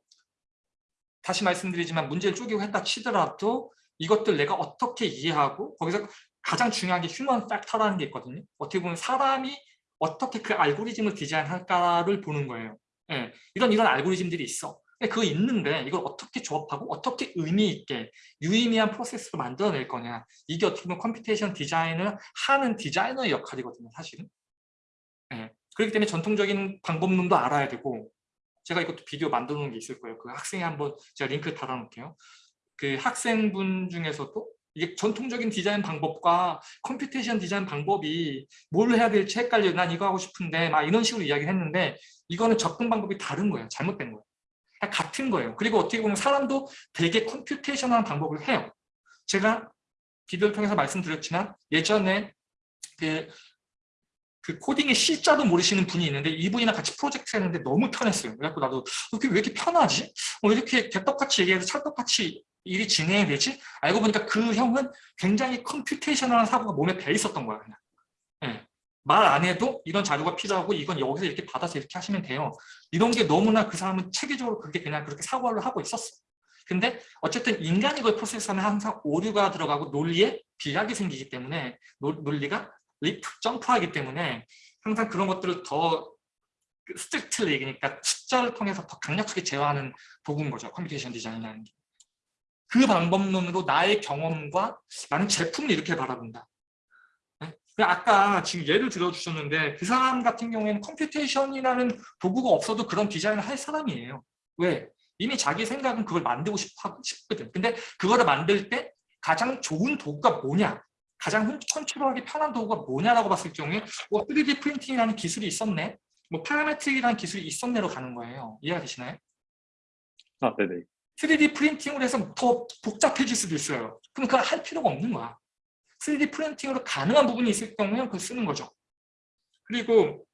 다시 말씀드리지만 문제를 쪼개고 했다 치더라도 이것들 내가 어떻게 이해하고 거기서 가장 중요한 게 human factor라는 게 있거든요. 어떻게 보면 사람이 어떻게 그 알고리즘을 디자인할까를 보는 거예요. 예, 이런 이런 알고리즘들이 있어. 그거 있는데 이걸 어떻게 조합하고 어떻게 의미 있게 유의미한 프로세스로 만들어낼 거냐. 이게 어떻게 보면 computation 디자인을 하는 디자이너의 역할이거든요. 사실은. 예, 그렇기 때문에 전통적인 방법론도 알아야 되고 제가 이것도 비디오 만들어 놓은 게 있을 거예요. 그 학생이 한번 제가 링크 달아 놓을게요. 그 학생분 중에서도 이게 전통적인 디자인 방법과 computation 디자인 방법이 뭘 해야 될지 헷갈려. 난 이거 하고 싶은데 막 이런 식으로 이야기를 했는데 이거는 접근 방법이 다른 거예요. 잘못된 거예요. 다 같은 거예요. 그리고 어떻게 보면 사람도 되게 computation한 방법을 해요. 제가 비디오를 통해서 말씀드렸지만 예전에 그, 그 코딩의 C자도 모르시는 분이 있는데 이분이랑 같이 프로젝트 했는데 너무 편했어요. 그래갖고 나도 이렇게 왜 이렇게 편하지? 어, 이렇게 개떡같이 얘기해서 찰떡같이 일이 진행이 되지? 알고 보니까 그 형은 굉장히 computational한 사고가 몸에 배 있었던 거야. 그냥. 예. 말안 해도 이런 자료가 필요하고 이건 여기서 이렇게 받아서 이렇게 하시면 돼요. 이런 게 너무나 그 사람은 체계적으로 그렇게 그냥 그렇게 사고를 하고 있었어. 근데 어쨌든 인간이 그걸 프로세스하면 항상 오류가 들어가고 논리에 비약이 생기기 때문에 논, 논리가 leap, 점프하기 때문에 항상 그런 것들을 더 strictly 그러니까 숫자를 통해서 더 강력하게 제어하는 도구인 거죠. computation 디자인이라는 게. 그 방법론으로 나의 경험과 나는 제품을 이렇게 바라본다. 네? 아까 지금 예를 들어주셨는데 그 사람 같은 경우에는 computation이라는 도구가 없어도 그런 디자인을 할 사람이에요. 왜? 이미 자기 생각은 그걸 만들고 싶, 싶거든. 근데 그거를 만들 때 가장 좋은 도구가 뭐냐? 가장 컨트롤하기 편한 도구가 뭐냐라고 봤을 경우에 뭐 3D 프린팅이라는 기술이 있었네. 뭐 parametric이라는 기술이 있었네로 가는 거예요. 이해가 되시나요? 아, 네네. 3D 프린팅으로 해서 더 복잡해질 수도 있어요. 그럼 그걸 할 필요가 없는 거야. 3D 프린팅으로 가능한 부분이 있을 경우에는 그걸 쓰는 거죠. 그리고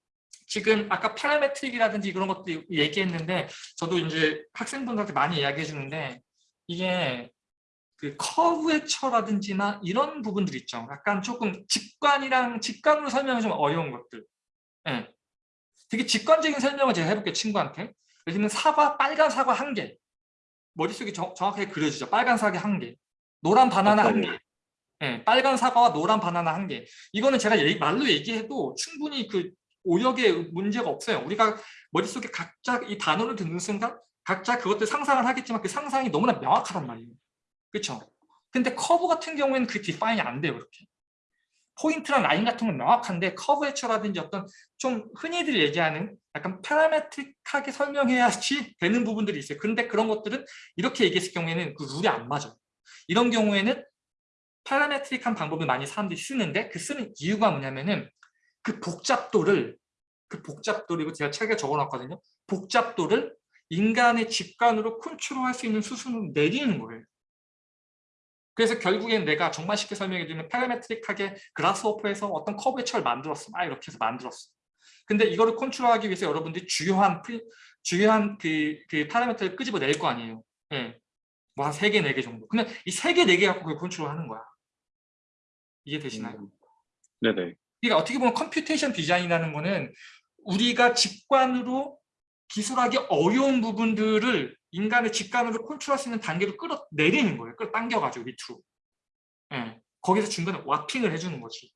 지금 아까 파라메트릭이라든지 그런 것도 얘기했는데 저도 이제 학생분들한테 많이 이야기해 주는데 이게 그 커브의 처라든지나 이런 부분들 있죠. 약간 조금 직관이랑 직관으로 설명이 좀 어려운 것들. 네. 되게 직관적인 설명을 제가 해볼게요. 친구한테. 예를 들면 사과, 빨간 사과 한 개. 머릿속에 정, 확하게 그려지죠. 빨간 사과 한 개. 노란 바나나 한 개. 네, 빨간 사과와 노란 바나나 한 개. 이거는 제가 얘기, 말로 얘기해도 충분히 그 오역에 문제가 없어요. 우리가 머릿속에 각자 이 단어를 듣는 순간 각자 그것들 상상을 하겠지만 그 상상이 너무나 명확하단 말이에요. 그렇죠? 근데 커브 같은 경우에는 그 define이 안 돼요. 그렇게. 포인트랑 라인 같은 건 명확한데 curvature라든지 어떤 좀 흔히들 얘기하는 약간 parametric하게 설명해야지 되는 부분들이 있어요. 근데 그런 것들은 이렇게 얘기했을 경우에는 그 룰이 안 맞아요. 이런 경우에는 parametric한 방법을 많이 사람들이 쓰는데 그 쓰는 이유가 뭐냐면은 그 복잡도를 그 복잡도를 이거 제가 책에 적어놨거든요. 복잡도를 인간의 직관으로 컨트롤할 수 있는 수준으로 내리는 거예요. 그래서 결국엔 내가 정말 쉽게 설명해 드리면 parametric하게 Grasshopper에서 어떤 curvature를 만들었어. 막 이렇게 해서 만들었어. 근데 이거를 컨트롤하기 위해서 여러분들이 주요한 프리, 주요한 그, 그 parameter를 끄집어 낼 거 아니에요. 예. 뭐한 3개, 4개 정도. 근데 이 3개, 4개 갖고 그걸 컨트롤하는 거야. 이해되시나요? 음, 네네. 그러니까 어떻게 보면 computation 디자인이라는 거는 우리가 직관으로 기술하기 어려운 부분들을 인간의 직관으로 컨트롤할 수 있는 단계로 끌어내리는 거예요. 끌어당겨가지고 밑으로. 예. 거기서 중간에 warping을 해주는 거지.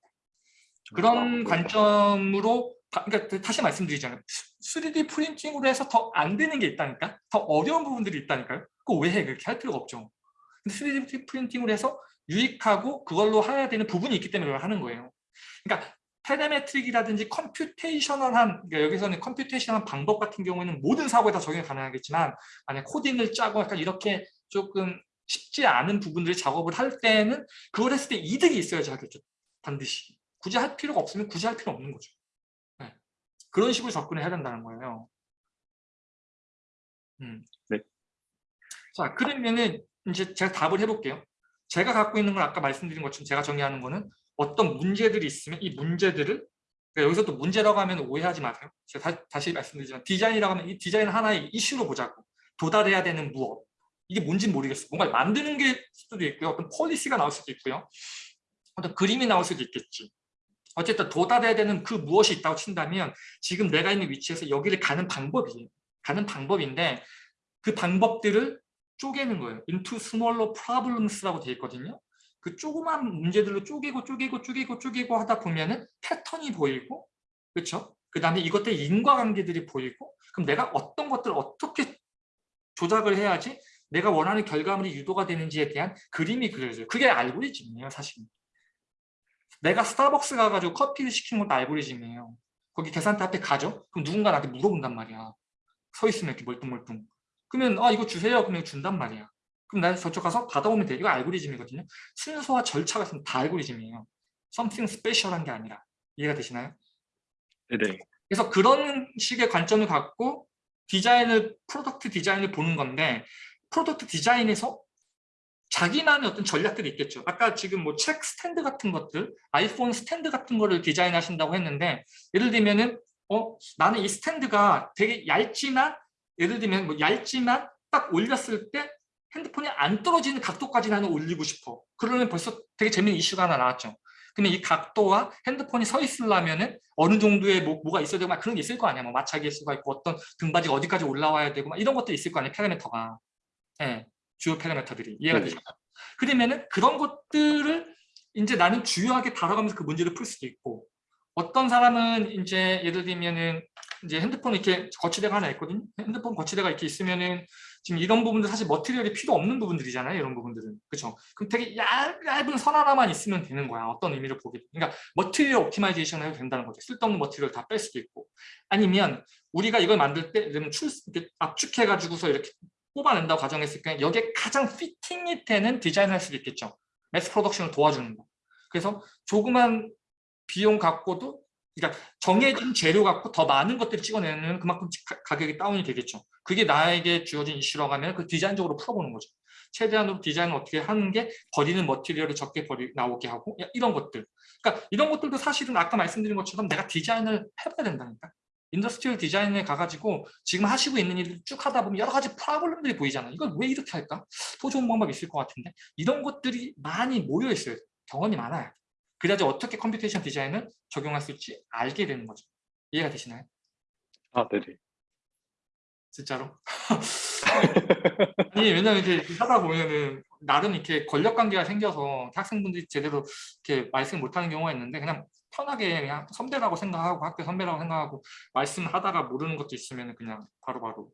그런 아, 관점으로 다- 그러니까 다시 말씀드리잖아요. 3D 프린팅으로 해서 더 안 되는 게 있다니까? 더 어려운 부분들이 있다니까요? 그거 왜 해? 그렇게 할 필요가 없죠. 근데 3D 프린팅으로 해서 유익하고 그걸로 해야 되는 부분이 있기 때문에 하는 거예요. 그러니까 parametric이라든지 computational한 그러니까 여기서는 computational한 방법 같은 경우에는 모든 사고에 다 적용이 가능하겠지만 만약 코딩을 짜고 약간 이렇게 조금 쉽지 않은 부분들을 작업을 할 때는 그걸 했을 때 이득이 있어야지 하겠죠. 반드시. 굳이 할 필요가 없으면 굳이 할 필요 없는 거죠. 네. 그런 식으로 접근을 해야 된다는 거예요. 음. 네. 자, 그러면은 이제 제가 답을 해볼게요. 제가 갖고 있는 걸 아까 말씀드린 것처럼 제가 정의하는 거는 어떤 문제들이 있으면 이 문제들을 그러니까 여기서 또 문제라고 하면 오해하지 마세요. 제가 다, 시 말씀드리지만 디자인이라고 하면 이 디자인 하나의 이슈로 보자고 도달해야 되는 무엇 이게 뭔지 모르겠어. 뭔가 만드는 게 수도 있고요. 어떤 폴리시가 나올 수도 있고요. 어떤 그림이 나올 수도 있겠지. 어쨌든 도달해야 되는 그 무엇이 있다고 친다면 지금 내가 있는 위치에서 여기를 가는 방법이에요. 가는 방법인데 그 방법들을 쪼개는 거예요. into smaller problems라고 되어 있거든요. 그 조그만 문제들로 쪼개고 쪼개고 쪼개고 쪼개고 하다 보면은 패턴이 보이고 그렇죠? 그 다음에 이것들 인과관계들이 보이고 그럼 내가 어떤 것들을 어떻게 조작을 해야지 내가 원하는 결과물이 유도가 되는지에 대한 그림이 그려져요. 그게 알고리즘이에요, 사실. 내가 스타벅스 가가지고 커피를 시키는 것도 알고리즘이에요. 거기 계산대 앞에 가죠? 그럼 누군가 나한테 물어본단 말이야. 서 있으면 이렇게 멀뚱멀뚱. 그러면 아 이거 주세요. 그러면 준단 말이야. 그럼 나 저쪽 가서 받아오면 돼. 이거 알고리즘이거든요. 순서와 절차가 있으면 다 알고리즘이에요. something special한 게 아니라. 이해가 되시나요? 네네. 그래서 그런 식의 관점을 갖고 디자인을 product 디자인을 보는 건데 product 디자인에서 자기만의 어떤 전략들이 있겠죠. 아까 지금 뭐 책 스탠드 같은 것들, 아이폰 스탠드 같은 거를 디자인하신다고 했는데 예를 들면은 어 나는 이 스탠드가 되게 얇지만 예를 들면 뭐 얇지만 딱 올렸을 때 핸드폰이 안 떨어지는 각도까지 나는 올리고 싶어. 그러면 벌써 되게 재밌는 이슈가 하나 나왔죠. 그러면 이 각도와 핸드폰이 서 있으려면은 어느 정도의 뭐, 뭐가 있어야 되고 막 그런 게 있을 거 아니야. 뭐 마찰기일 수가 있고 어떤 등받이가 어디까지 올라와야 되고 막 이런 것도 있을 거 아니야. 파라미터가. 예. 주요 파라미터들이 이해가 네. 되죠. 그러면은 그런 것들을 이제 나는 주요하게 다뤄가면서 그 문제를 풀 수도 있고 어떤 사람은 이제 예를 들면은 이제 핸드폰 이렇게 거치대가 하나 있거든요. 핸드폰 거치대가 이렇게 있으면은 지금 이런 부분들 사실 material이 필요 없는 부분들이잖아요. 이런 부분들은. 그렇죠? 그럼 되게 얇, 얇은 선 하나만 있으면 되는 거야. 어떤 의미를 보게. 그러니까 material optimization 해도 된다는 거죠. 쓸데없는 material 다 뺄 수도 있고. 아니면 우리가 이걸 만들 때 그러면 출, 이렇게 압축해 가지고서 이렇게 뽑아낸다고 가정했을 때 여기에 가장 fitting이 되는 디자인을 할 수도 있겠죠. mass production을 도와주는 거. 그래서 조그만 비용 갖고도 그러니까 정해진 재료 갖고 더 많은 것들을 찍어내면 그만큼 가- 가격이 다운이 되겠죠. 그게 나에게 주어진 이슈라고 하면 그 디자인적으로 풀어보는 거죠. 최대한으로 디자인을 어떻게 하는 게 버리는 material을 적게 버리, 나오게 하고 야, 이런 것들. 그러니까 이런 것들도 사실은 아까 말씀드린 것처럼 내가 디자인을 해봐야 된다니까. industrial 디자인에 가가지고 지금 하시고 있는 일을 쭉 하다 보면 여러 가지 problem들이 보이잖아요. 이걸 왜 이렇게 할까? 더 좋은 방법이 있을 것 같은데 이런 것들이 많이 모여 있어요. 경험이 많아요. 그래야지 어떻게 computation 디자인을 적용할 수 있지 알게 되는 거죠. 이해가 되시나요? 아, 네네. 진짜로? 아니 왜냐면 이렇게 하다 보면은 나름 이렇게 권력 관계가 생겨서 학생분들이 제대로 이렇게 말씀 못하는 경우가 있는데 그냥 편하게 그냥 선배라고 생각하고 학교 선배라고 생각하고 말씀하다가 모르는 것도 있으면 그냥 바로바로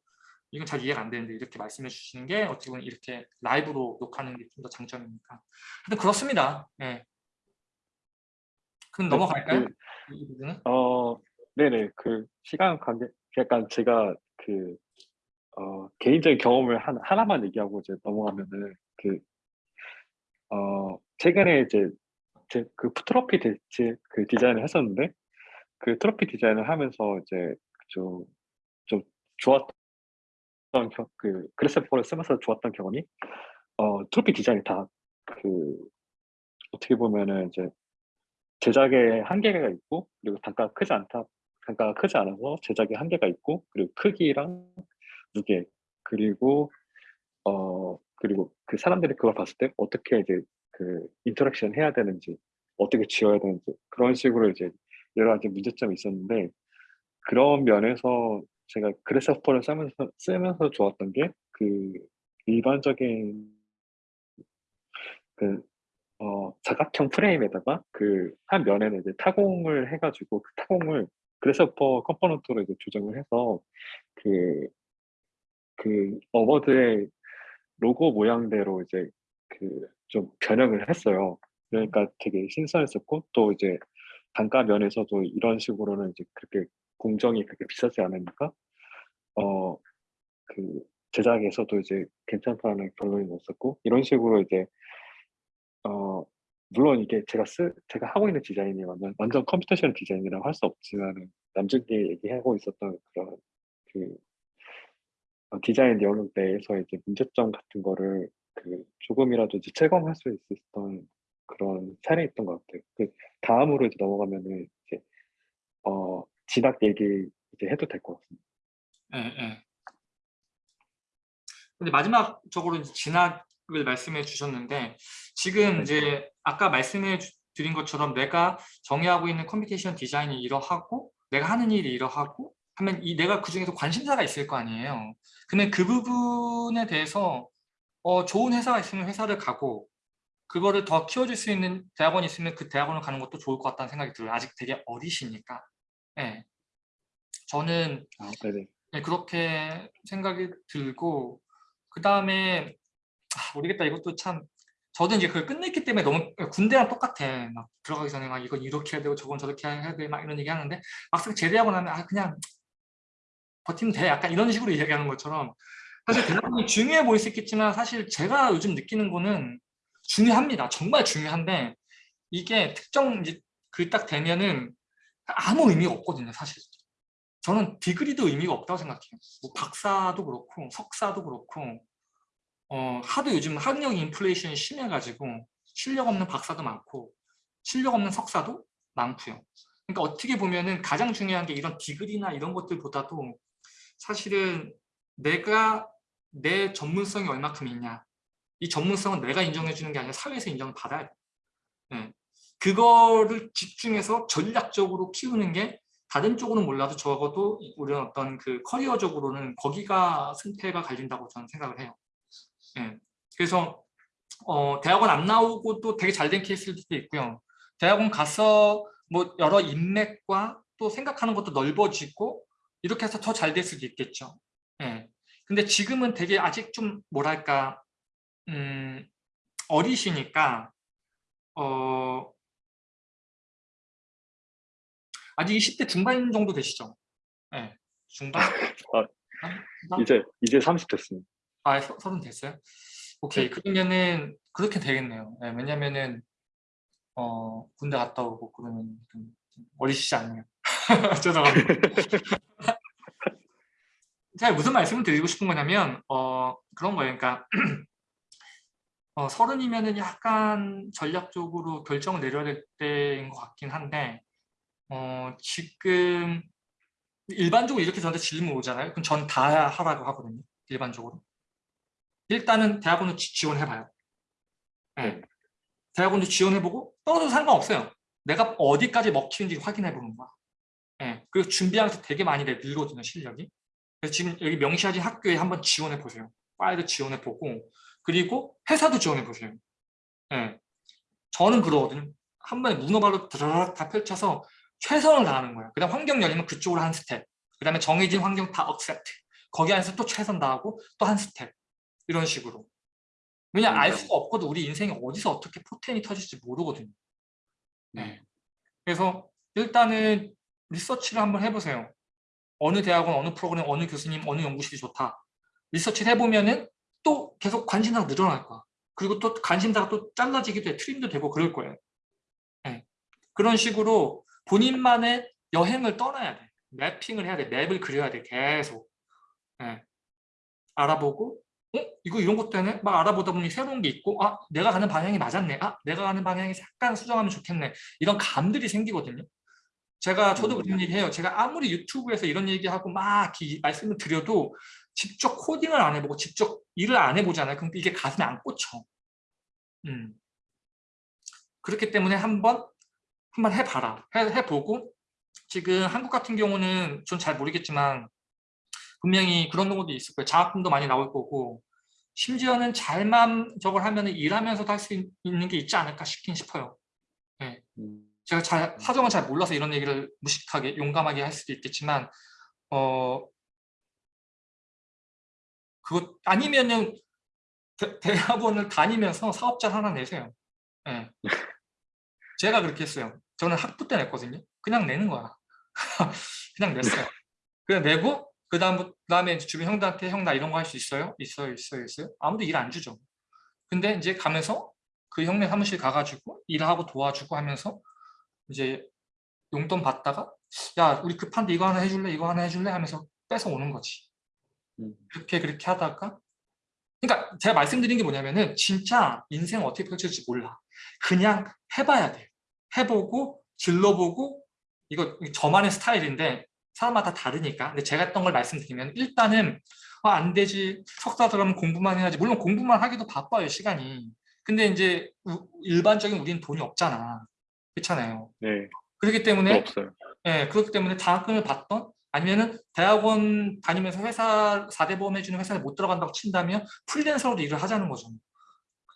이건 잘 이해가 안 되는데 이렇게 말씀해 주시는 게 어떻게 보면 이렇게 라이브로 녹화하는 게 좀 더 장점이니까 하여튼 그렇습니다. 예. 그럼 넘어갈까요? 그? 어, 네네. 그 시간 관계, 약간 제가 그, 어, 개인적인 경험을 한, 하나만 얘기하고 이제 넘어가면은 그, 어, 최근에 이제 제 그 트로피 디, 제- 그 디자인을 했었는데 그 트로피 디자인을 하면서 이제 좀, 좀 좋았던 경, 그 그래스포를 쓰면서 좋았던 경험이 어, 트로피 디자인이 다 그 어떻게 보면은 이제 제작에 한계가 있고 그리고 단가가 크지 않다 단가가 크지 않아서 제작에 한계가 있고 그리고 크기랑 무게 그리고 어 그리고 그 사람들이 그걸 봤을 때 어떻게 이제 그 interaction 해야 되는지 어떻게 쥐어야 되는지 그런 식으로 이제 여러 가지 문제점이 있었는데 그런 면에서 제가 Grasshopper를 쓰면서 쓰면서 좋았던 게 그 일반적인 그 어, 사각형 프레임에다가 그 한 면에는 이제 타공을 해가지고 그 타공을 Grasshopper component로 이제 조정을 해서 그, 그 어워드의 로고 모양대로 이제 그 좀 변형을 했어요. 그러니까 되게 신선했었고 또 이제 단가 면에서도 이런 식으로는 이제 그렇게 공정이 그렇게 비싸지 않으니까 어 그 제작에서도 이제 괜찮다는 결론이 났었고 이런 식으로 이제 어 물론 이게 제가 쓰 제가 하고 있는 디자인이 완전 완전 computation 디자인이라고 할 수 없지만은 남들끼리 얘기하고 있었던 그런 그 어, 디자인 영역 내에서 이제 문제점 같은 거를 그 조금이라도 이제 체감할 수 있었던 그런 사례였던 것 같아요. 그 다음으로 이제 넘어가면은 이제 어 진학 얘기 이제 해도 될 것 같습니다. 예, 예. 근데 마지막적으로 진학을 말씀해 주셨는데 지금 이제 아까 말씀해 주- 드린 것처럼 내가 정의하고 있는 computation 디자인이 이러하고 내가 하는 일이 이러하고 하면 이 내가 그 중에서 관심사가 있을 거 아니에요. 그러면 그 부분에 대해서 어, 좋은 회사가 있으면 회사를 가고 그거를 더 키워줄 수 있는 대학원이 있으면 그 대학원을 가는 것도 좋을 것 같다는 생각이 들어요. 아직 되게 어리시니까. 예. 저는 아. 네, 그렇게 생각이 들고 그 다음에 모르겠다 이것도 참 저도 이제 그걸 끝냈기 때문에 너무 군대랑 똑같아. 막 들어가기 전에 막 이건 이렇게 해야 되고 저건 저렇게 해야 돼. 막 이런 얘기 하는데 막상 제대하고 나면 아 그냥 버티면 돼. 약간 이런 식으로 얘기하는 것처럼. 사실 대학원이 중요해 보일 수 있겠지만 사실 제가 요즘 느끼는 거는 중요합니다. 정말 중요한데 이게 특정 이제 그 딱 되면은 아무 의미가 없거든요 사실. 저는 디그리도 의미가 없다고 생각해요. 뭐 박사도 그렇고 석사도 그렇고 어, 하도 요즘 학력 인플레이션이 심해가지고 실력 없는 박사도 많고 실력 없는 석사도 많고요. 그러니까 어떻게 보면은 가장 중요한 게 이런 디그리나 이런 것들보다도 사실은 내가 내 전문성이 얼마큼 있냐 이 전문성은 내가 인정해 주는 게 아니라 사회에서 인정을 받아야 돼. 네. 그거를 집중해서 전략적으로 키우는 게 다른 쪽으로는 몰라도 적어도 우리 어떤 그 커리어적으로는 거기가 승패가 갈린다고 저는 생각을 해요. 예. 그래서 어, 대학원 안 나오고 또 되게 잘 된 케이스들도 있고요. 대학원 가서 뭐 여러 인맥과 또 생각하는 것도 넓어지고 이렇게 해서 더 잘 될 수도 있겠죠. 예. 근데 지금은 되게 아직 좀 뭐랄까 음, 어리시니까 어, 아직 20대 중반 정도 되시죠? 네, 중반? 아, 중반? 이제 이제 30 됐습니다. 아, 서, 서른 됐어요? 오케이, 그러면은 그렇게 되겠네요. 네, 왜냐면은 어, 군대 갔다 오고 그러면 좀 어리시지 않네요. 죄송합니다. 제가 무슨 말씀을 드리고 싶은 거냐면 어, 그런 거예요. 그러니까 어, 서른이면은 약간 전략적으로 결정을 내려야 될 때인 것 같긴 한데 어, 지금 일반적으로 이렇게 저한테 질문 오잖아요. 그럼 전 다 하라고 하거든요. 일반적으로. 일단은 대학원을 지- 지원해봐요. 네. 대학원도 지원해보고 떨어져도 상관없어요. 내가 어디까지 먹히는지 확인해보는 거야. 네. 그리고 준비하면서 되게 많이 내 늘거든요, 실력이. 그래서 지금 여기 명시하신 학교에 한번 지원해보세요. 파일도 지원해보고 그리고 회사도 지원해보세요. 네. 저는 그러거든요. 한 번에 문어발로 드라락 다 펼쳐서 최선을 다하는 거예요. 그 다음 환경 열리면 그쪽으로 한 스텝. 그 다음에 정해진 환경 다 accept. 거기 안에서 또 최선 다하고 또 한 스텝. 이런 식으로. 왜냐 알 음. 수가 없거든. 우리 인생이 어디서 어떻게 포텐이 터질지 모르거든요. 네. 그래서 일단은 리서치를 한번 해보세요. 어느 대학원, 어느 프로그램, 어느 교수님, 어느 연구실이 좋다. 리서치를 해보면은 또 계속 관심사가 늘어날 거야. 그리고 또 관심사가 또 잘라지기도 해. 트림도 되고 그럴 거예요. 네. 그런 식으로 본인만의 여행을 떠나야 돼. 맵핑을 해야 돼. 맵을 그려야 돼. 계속. 네. 알아보고 어? 이거 이런 것도 되네? 막 알아보다 보니 새로운 게 있고 아 내가 가는 방향이 맞았네. 아 내가 가는 방향이 약간 수정하면 좋겠네. 이런 감들이 생기거든요. 제가 저도 그런 얘기 해요. 제가 아무리 유튜브에서 이런 얘기하고 막 말씀을 드려도 직접 코딩을 안 해보고 직접 일을 안 해보잖아요. 그럼 이게 가슴에 안 꽂혀. 음. 그렇기 때문에 한번 한번 해봐라. 해, 해보고 지금 한국 같은 경우는 전 잘 모르겠지만 분명히 그런 경우도 있을 거예요. 장학금도 많이 나올 거고 심지어는 잘만 저걸 하면 일하면서도 할 수 있는 게 있지 않을까 싶긴 싶어요. 음, 제가 잘 사정을 잘 몰라서 이런 얘기를 무식하게 용감하게 할 수도 있겠지만 어 그거 아니면은 대, 대학원을 다니면서 사업자 하나 내세요. 예. 제가 그렇게 했어요. 저는 학부 때 냈거든요. 그냥 내는 거야. 그냥 냈어요. 그냥 내고 그 다음 그다음에 이제 주변 형들한테 형 나 이런 거 할 수 있어요? 있어요, 있어요, 있어요. 아무도 일 안 주죠. 근데 이제 가면서 그 형네 사무실 가가지고 일하고 도와주고 하면서 이제 용돈 받다가 야 우리 급한데 이거 하나 해줄래 이거 하나 해줄래 하면서 뺏어 오는 거지 음. 그렇게 그렇게 하다가 그러니까 제가 말씀드린 게 뭐냐면은 진짜 인생 어떻게 펼쳐질지 몰라 그냥 해봐야 돼 해보고 질러보고 이거 저만의 스타일인데 사람마다 다르니까. 근데 제가 했던 걸 말씀드리면 일단은 아, 안 되지. 석사 들어가면 공부만 해야지. 물론 공부만 하기도 바빠요 시간이. 근데 이제 우- 일반적인 우리는 돈이 없잖아. 그렇잖아요. 네, 그렇기 또 때문에 없어요. 예, 그렇기 때문에 장학금을 받던 아니면은 대학원 다니면서 회사 4대 보험 해주는 회사에 못 들어간다고 친다면 프리랜서로도 일을 하자는 거죠.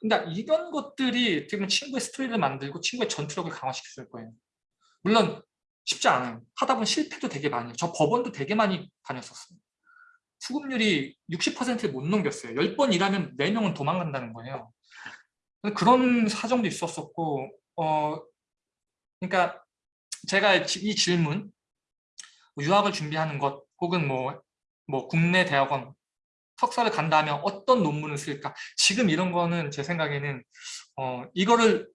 그러니까 이런 것들이 어떻게 보면 친구의 스토리를 만들고 친구의 전투력을 강화시켰을 거예요. 물론 쉽지 않아요. 하다 보면 실패도 되게 많이 해요. 저 법원도 되게 많이 다녔었어요. 수급률이 60%를 못 넘겼어요. 10번 일하면 4명은 도망간다는 거예요. 그런 사정도 있었었고 어 그러니까 제가 지- 이 질문 뭐 유학을 준비하는 것 혹은 뭐, 뭐 국내 대학원 석사를 간다면 어떤 논문을 쓸까 지금 이런 거는 제 생각에는 어, 이거를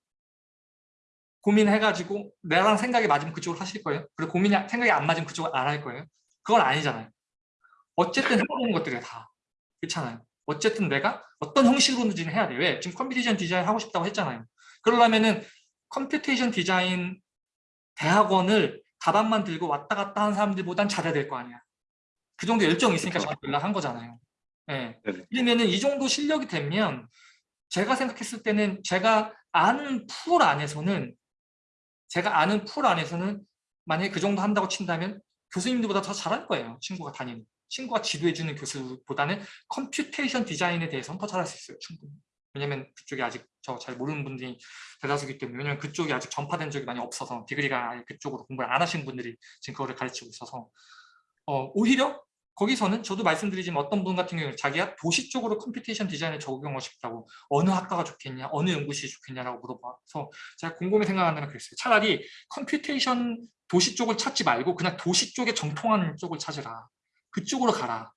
고민해가지고 나랑 생각이 맞으면 그쪽으로 하실 거예요 그리고 고민이 생각이 안 맞으면 그쪽을 안 할 거예요 그건 아니잖아요 어쨌든 해보는 것들이 다 그렇잖아요 어쨌든 내가 어떤 형식으로든지 해야 돼 왜? 지금 computation 디자인 하고 싶다고 했잖아요 그러려면은 computation 디자인 대학원을 가방만 들고 왔다 갔다 하는 사람들보단 잘해야 될 거 아니야. 그 정도 열정이 있으니까. 저한테 연락한 거잖아요. 예. 네네. 그러면은 이 정도 실력이 되면 제가 생각했을 때는 제가 아는 풀 안에서는 제가 아는 풀 안에서는 만약에 그 정도 한다고 친다면 교수님들보다 더 잘할 거예요. 친구가 다니는. 친구가 지도해주는 교수보다는 computation 디자인에 대해서는 더 잘할 수 있어요. 충분히. 왜냐면 그쪽이 아직 저 잘 모르는 분들이 대다수기 때문에 왜냐면 그쪽이 아직 전파된 적이 많이 없어서 degree가 그쪽으로 공부를 안 하신 분들이 지금 그거를 가르치고 있어서 어, 오히려 거기서는 저도 말씀드리지만 어떤 분 같은 경우는 자기가 도시 쪽으로 computation 디자인을 적용하고 싶다고 어느 학과가 좋겠냐 어느 연구실이 좋겠냐라고 물어봐서 제가 곰곰이 생각한다면 그랬어요 차라리 computation 도시 쪽을 찾지 말고 그냥 도시 쪽에 정통하는 쪽을 찾으라 그쪽으로 가라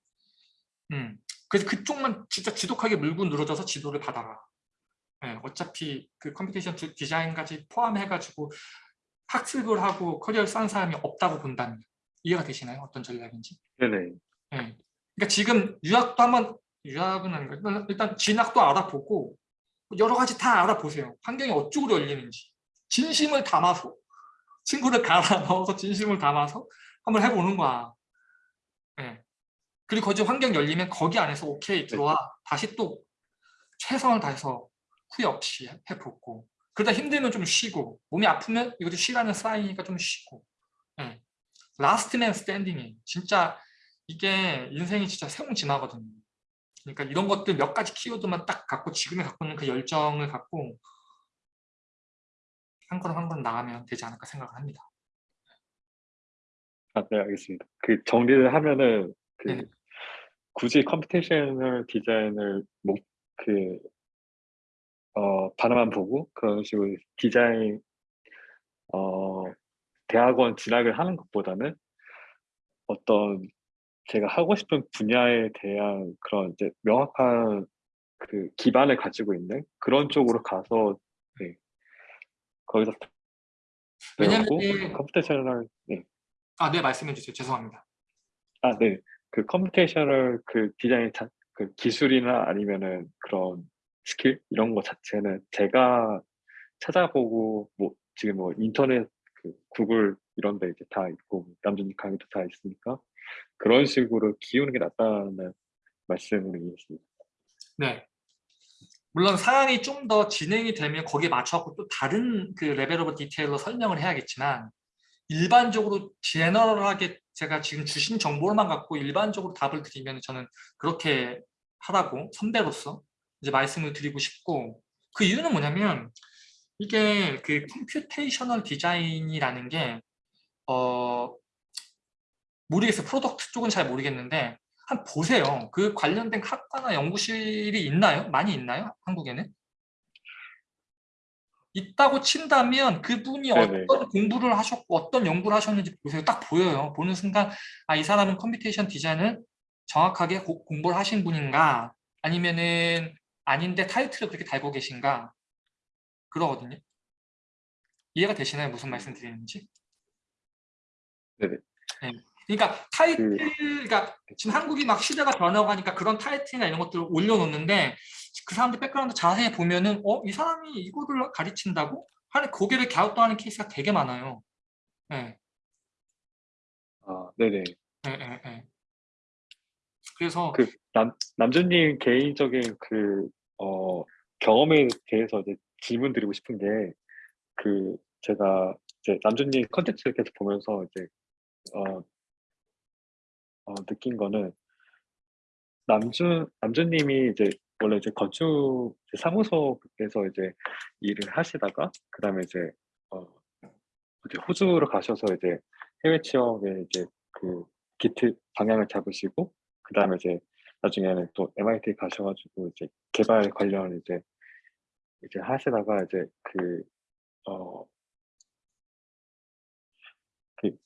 음. 그래서 그쪽만 진짜 지독하게 물고 늘어져서 지도를 받아라 예, 어차피 그 computation 디- 디자인까지 포함해가지고 학습을 하고 커리어를 쌓은 사람이 없다고 본다면 이해가 되시나요? 어떤 전략인지? 네네. 예. 그러니까 지금 유학도 한번 유학은 아닌가 일단- 일단 진학도 알아보고 여러 가지 다 알아보세요. 환경이 어쪽으로 열리는지 진심을 담아서 친구를 갈아 넣어서 진심을 담아서 한번 해보는 거야. 예. 그리고 거기 환경 열리면 거기 안에서 오케이 들어와 다시 또 최선을 다해서 후회 없이 해- 해보고 그러다 힘들면 좀 쉬고 몸이 아프면 이것도 쉬라는 사인이니까 좀 쉬고 예. last man standing이 진짜 이게 인생이 진짜 새옹지마거든요. 그러니까 이런 것들 몇 가지 키워드만 딱 갖고 지금에 갖고 있는 그 열정을 갖고 한 걸음 한 걸음 나가면 되지 않을까 생각을 합니다. 아, 네, 알겠습니다. 그 정리를 하면은 그 네네. 굳이 computational 디자인을 뭐, 그, 어, 바라만 보고 그런 식으로 디자인, 어, 대학원 진학을 하는 것보다는 어떤 제가 하고 싶은 분야에 대한 그런 이제 명확한 그 기반을 가지고 있는 그런 쪽으로 가서 네, 거기서 왜냐면 computational 네. 아, 네 말씀해 주세요. 죄송합니다. 아, 네. 그 computational 그 디자인 자, 그 기술이나 아니면은 그런 스킬 이런 거 자체는 제가 찾아보고 뭐 지금 뭐 인터넷 그 구글 이런 데 이제 다 있고 남준님 강의도 다 있으니까 그런 식으로 키우는 게 낫다는 말씀을 이해했습니다. 네. 물론 사안이 좀 더 진행이 되면 거기에 맞춰갖고 또 다른 그 level of detail로 설명을 해야겠지만 일반적으로 general하게 제가 지금 주신 정보만 갖고 일반적으로 답을 드리면 저는 그렇게 하라고 선배로서 이제 말씀을 드리고 싶고 그 이유는 뭐냐면 이게 그 computational 디자인이라는 게 어, 모르겠어요. product 쪽은 잘 모르겠는데 한 보세요. 그 관련된 학과나 연구실이 있나요? 많이 있나요? 한국에는? 있다고 친다면 그분이 네네. 어떤 공부를 하셨고 어떤 연구를 하셨는지 보세요. 딱 보여요. 보는 순간 아 이 사람은 computation 디자인을 정확하게 고- 공부를 하신 분인가 아니면은 아닌데 타이틀을 그렇게 달고 계신가 그러거든요. 이해가 되시나요? 무슨 말씀 드리는지? 네네. 네. 그러니까 타이틀, 그러니까 지금 한국이 막 시대가 변하고 하니까 그런 타이틀이나 이런 것들을 올려놓는데 그 사람들 백그라운드 자세히 보면은 어? 이 사람이 이거를 가르친다고? 하는 고개를 갸우뚱하는 케이스가 되게 많아요. 네. 아, 네네. 네, 네, 네. 그래서 그 남, 남준님 개인적인 그, 어, 경험에 대해서 이제 질문 드리고 싶은 게, 그, 제가 이제 남준님 컨텐츠를 계속 보면서 이제, 어, 어, 느낀 거는, 남준, 남준님이 이제 원래 이제 건축 이제 사무소에서 이제 일을 하시다가, 그 다음에 이제, 어, 이제 호주로 가셔서 이제 해외 취업에 이제 그 기트 방향을 잡으시고, 그 다음에 이제 나중에는 또 MIT 가셔가지고 이제 개발 관련 이제 이제 하시다가 이제 그, 어, 그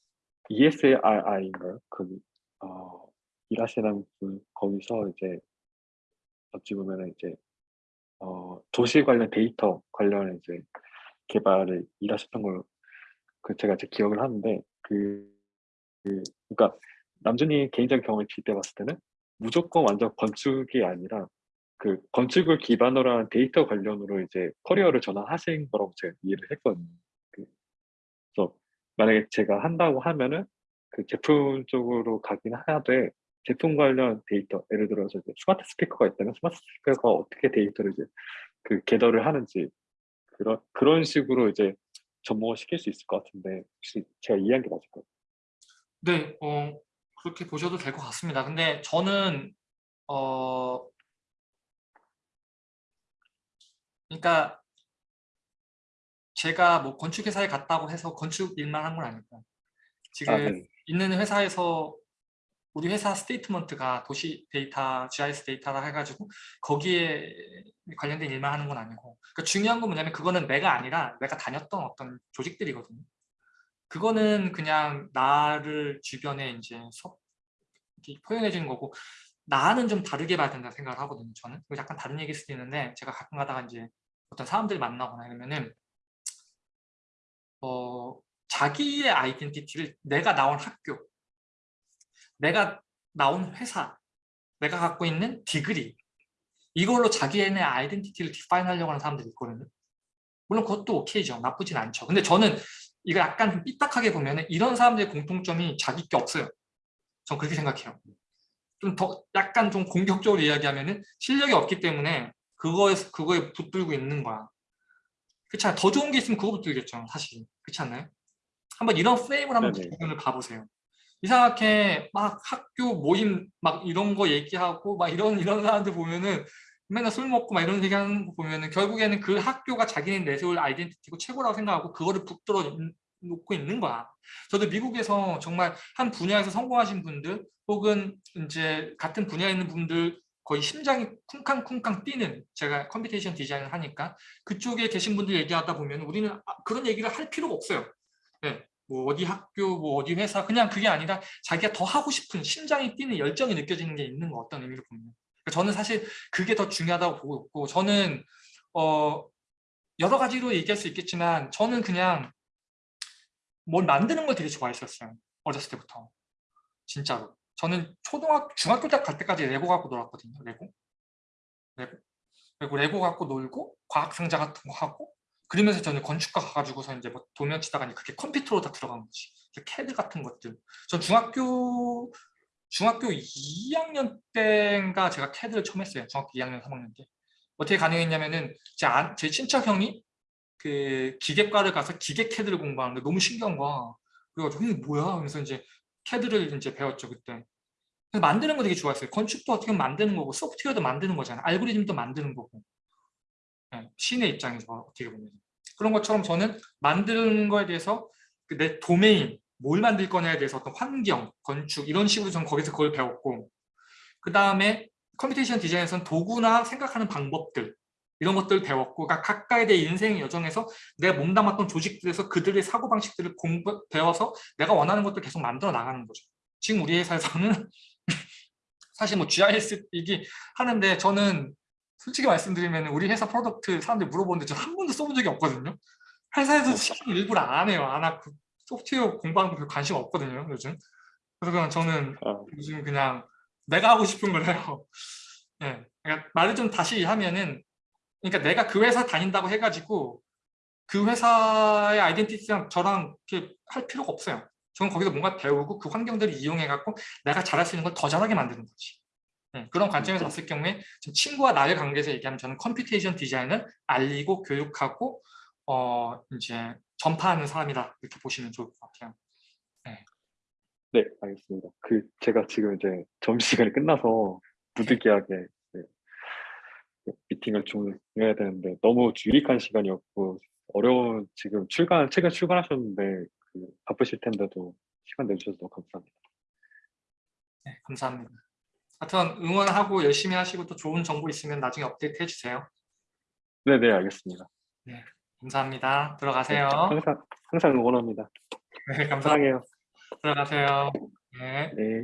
ESRI인가요? 그, 어, 일하시는 분, 거기서 이제 어찌 보면은 이제, 어, 도시 관련 데이터 관련 이제 개발을 일하셨던 걸로 그 제가 이제 기억을 하는데 그, 그 그러니까 남준이 개인적인 경험을 빗대 봤을 때는 무조건 완전 건축이 아니라 그 건축을 기반으로 한 데이터 관련으로 이제 커리어를 전환하신 거라고 제가 이해를 했거든요. 만약에 제가 한다고 하면은 그 제품 쪽으로 가긴 하되 제품 관련 데이터 예를 들어서 이제 스마트 스피커가 있다면 스마트 스피커가 어떻게 데이터를 이제 그 gather를 하는지 그런 그런 식으로 이제 접목을 시킬 수 있을 것 같은데 혹시 제가 이해한 게 맞을까요? 네, 어, 그렇게 보셔도 될 것 같습니다. 근데 저는 어, 그러니까 제가 뭐 건축 회사에 갔다고 해서 건축 일만 한 건 아니고 지금 아, 네. 있는 회사에서 우리 회사 statement가 도시 데이터, GIS 데이터라 해가지고 거기에 관련된 일만 하는 건 아니고 그러니까 중요한 건 뭐냐면 그거는 내가 아니라 내가 다녔던 어떤 조직들이거든요. 그거는 그냥 나를 주변에 이제 표현해 주는 거고 나는 좀 다르게 봐야 된다 생각을 하거든요. 저는 약간 다른 얘기일 수도 있는데 제가 가끔 가다가 이제 어떤 사람들 만나거나 이러면은 어, 자기의 아이덴티티를 내가 나온 학교, 내가 나온 회사, 내가 갖고 있는 디그리 이걸로 자기의 아이덴티티를 디파인 하려고 하는 사람들이 있거든요. 물론 그것도 오케이죠. 나쁘진 않죠. 근데 저는 이거 약간 좀 삐딱하게 보면 이런 사람들의 공통점이 자기 게 없어요. 전 그렇게 생각해요. 좀 더 약간 좀 공격적으로 이야기하면 은 실력이 없기 때문에 그거에 그거에 붙들고 있는 거야. 그렇잖아요. 더 좋은 게 있으면 그거 붙들겠죠. 사실. 그렇지 않나요? 한번 이런 프레임을 한번. 부분을 봐보세요. 이상하게 막 학교 모임 막 이런 거 얘기하고 막 이런 이런 사람들 보면은 맨날 술 먹고 막 이런 얘기하는 거 보면은 결국에는 그 학교가 자기네 내세울 아이덴티티고 최고라고 생각하고 그거를 붙들어 있- 놓고 있는 거야. 저도 미국에서 정말 한 분야에서 성공하신 분들 혹은 이제 같은 분야에 있는 분들 거의 심장이 쿵쾅쿵쾅 뛰는 제가 computation 디자인을 하니까 그쪽에 계신 분들 얘기하다 보면 우리는 아, 그런 얘기를 할 필요가 없어요. 네, 뭐 어디 학교, 뭐 어디 회사 그냥 그게 아니라 자기가 더 하고 싶은 심장이 뛰는 열정이 느껴지는 게 있는 거 어떤 의미로 보면 그러니까 저는 사실 그게 더 중요하다고 보고 있고 저는 어 여러 가지로 얘기할 수 있겠지만 저는 그냥 뭘 만드는 걸 되게 좋아했었어요 어렸을 때부터. 진짜로 저는 초등학교 중학교 때갈 때까지 레고 갖고 놀았거든요 레고. 레고. 그리고 레고 갖고 놀고 과학 상자 같은 거 하고 그러면서 저는 건축과 가가지고서 이제 뭐 도면 치다가 이제 그게 컴퓨터로 다 들어간 거지. 캐드 같은 것들. 전 중학교 중학교 2학년 때인가 제가 캐드를 처음 했어요 중학교 2학년 3학년 때. 어떻게 가능했냐면은 제, 안- 제 친척 형이 그 기계과를 가서 기계 캐드를 공부하는데 너무 신기한 거야. 그래가지고 이게 뭐야? 하면서 이제 캐드를 이제 배웠죠 그때 그래서 만드는 거 되게 좋아했어요. 건축도 어떻게 보면 만드는 거고 소프트웨어도 만드는 거잖아요. 알고리즘도 만드는 거고. 네, 신의 입장에서 어떻게 보면 그런 것처럼 저는 만드는 거에 대해서 그내 도메인 뭘 만들 거냐에 대해서 어떤 환경, 건축 이런 식으로 전 거기서 그걸 배웠고 그 다음에 computation design에서는 도구나 생각하는 방법들 이런 것들을 배웠고 그러니까 각각의 내 인생 여정에서 내가 몸담았던 조직들에서 그들의 사고방식들을 공부, 배워서 내가 원하는 것들 계속 만들어 나가는 거죠. 지금 우리 회사에서는 사실 뭐 GIS 이게 하는데 저는 솔직히 말씀드리면 우리 회사 product 사람들이 물어보는데 저 한 번도 써본 적이 없거든요. 회사에서 시키는 일부러 안 해요. 안 하고 소프트웨어 공부하는 거별 관심 없거든요. 요즘. 그래서 그냥 저는 아, 요즘 그냥 내가 하고 싶은 걸 해요. 예. 그러니까 말을 좀 다시 하면은 그러니까 내가 그 회사 다닌다고 해가지고 그 회사의 identity랑 저랑 이렇게 할 필요가 없어요. 저는 거기서 뭔가 배우고 그 환경들을 이용해 갖고 내가 잘할 수 있는 걸 더 잘하게 만드는 거지. 예, 그런 관점에서 봤을 경우에 친구와 나의 관계에서 얘기하면 저는 computation design을 알리고 교육하고 어 이제 전파하는 사람이다 이렇게 보시면 좋을 것 같아요. 네, 알겠습니다. 그 제가 지금 이제 점심시간이 끝나서 부득이하게 네, 미팅을 좀 해야 되는데 너무 유익한 시간이었고 어려운 지금 출간 최근 출간하셨는데 그 바쁘실 텐데도 시간 내주셔서 너무 감사합니다. 네, 감사합니다. 하여튼 응원하고 열심히 하시고 또 좋은 정보 있으면 나중에 업데이트 해주세요. 네, 네, 알겠습니다. 감사합니다. 네, 들어가세요. 항상 항상 응원합니다. 네, 감사합니다. 사랑해요. 들어가세요. 네. 네.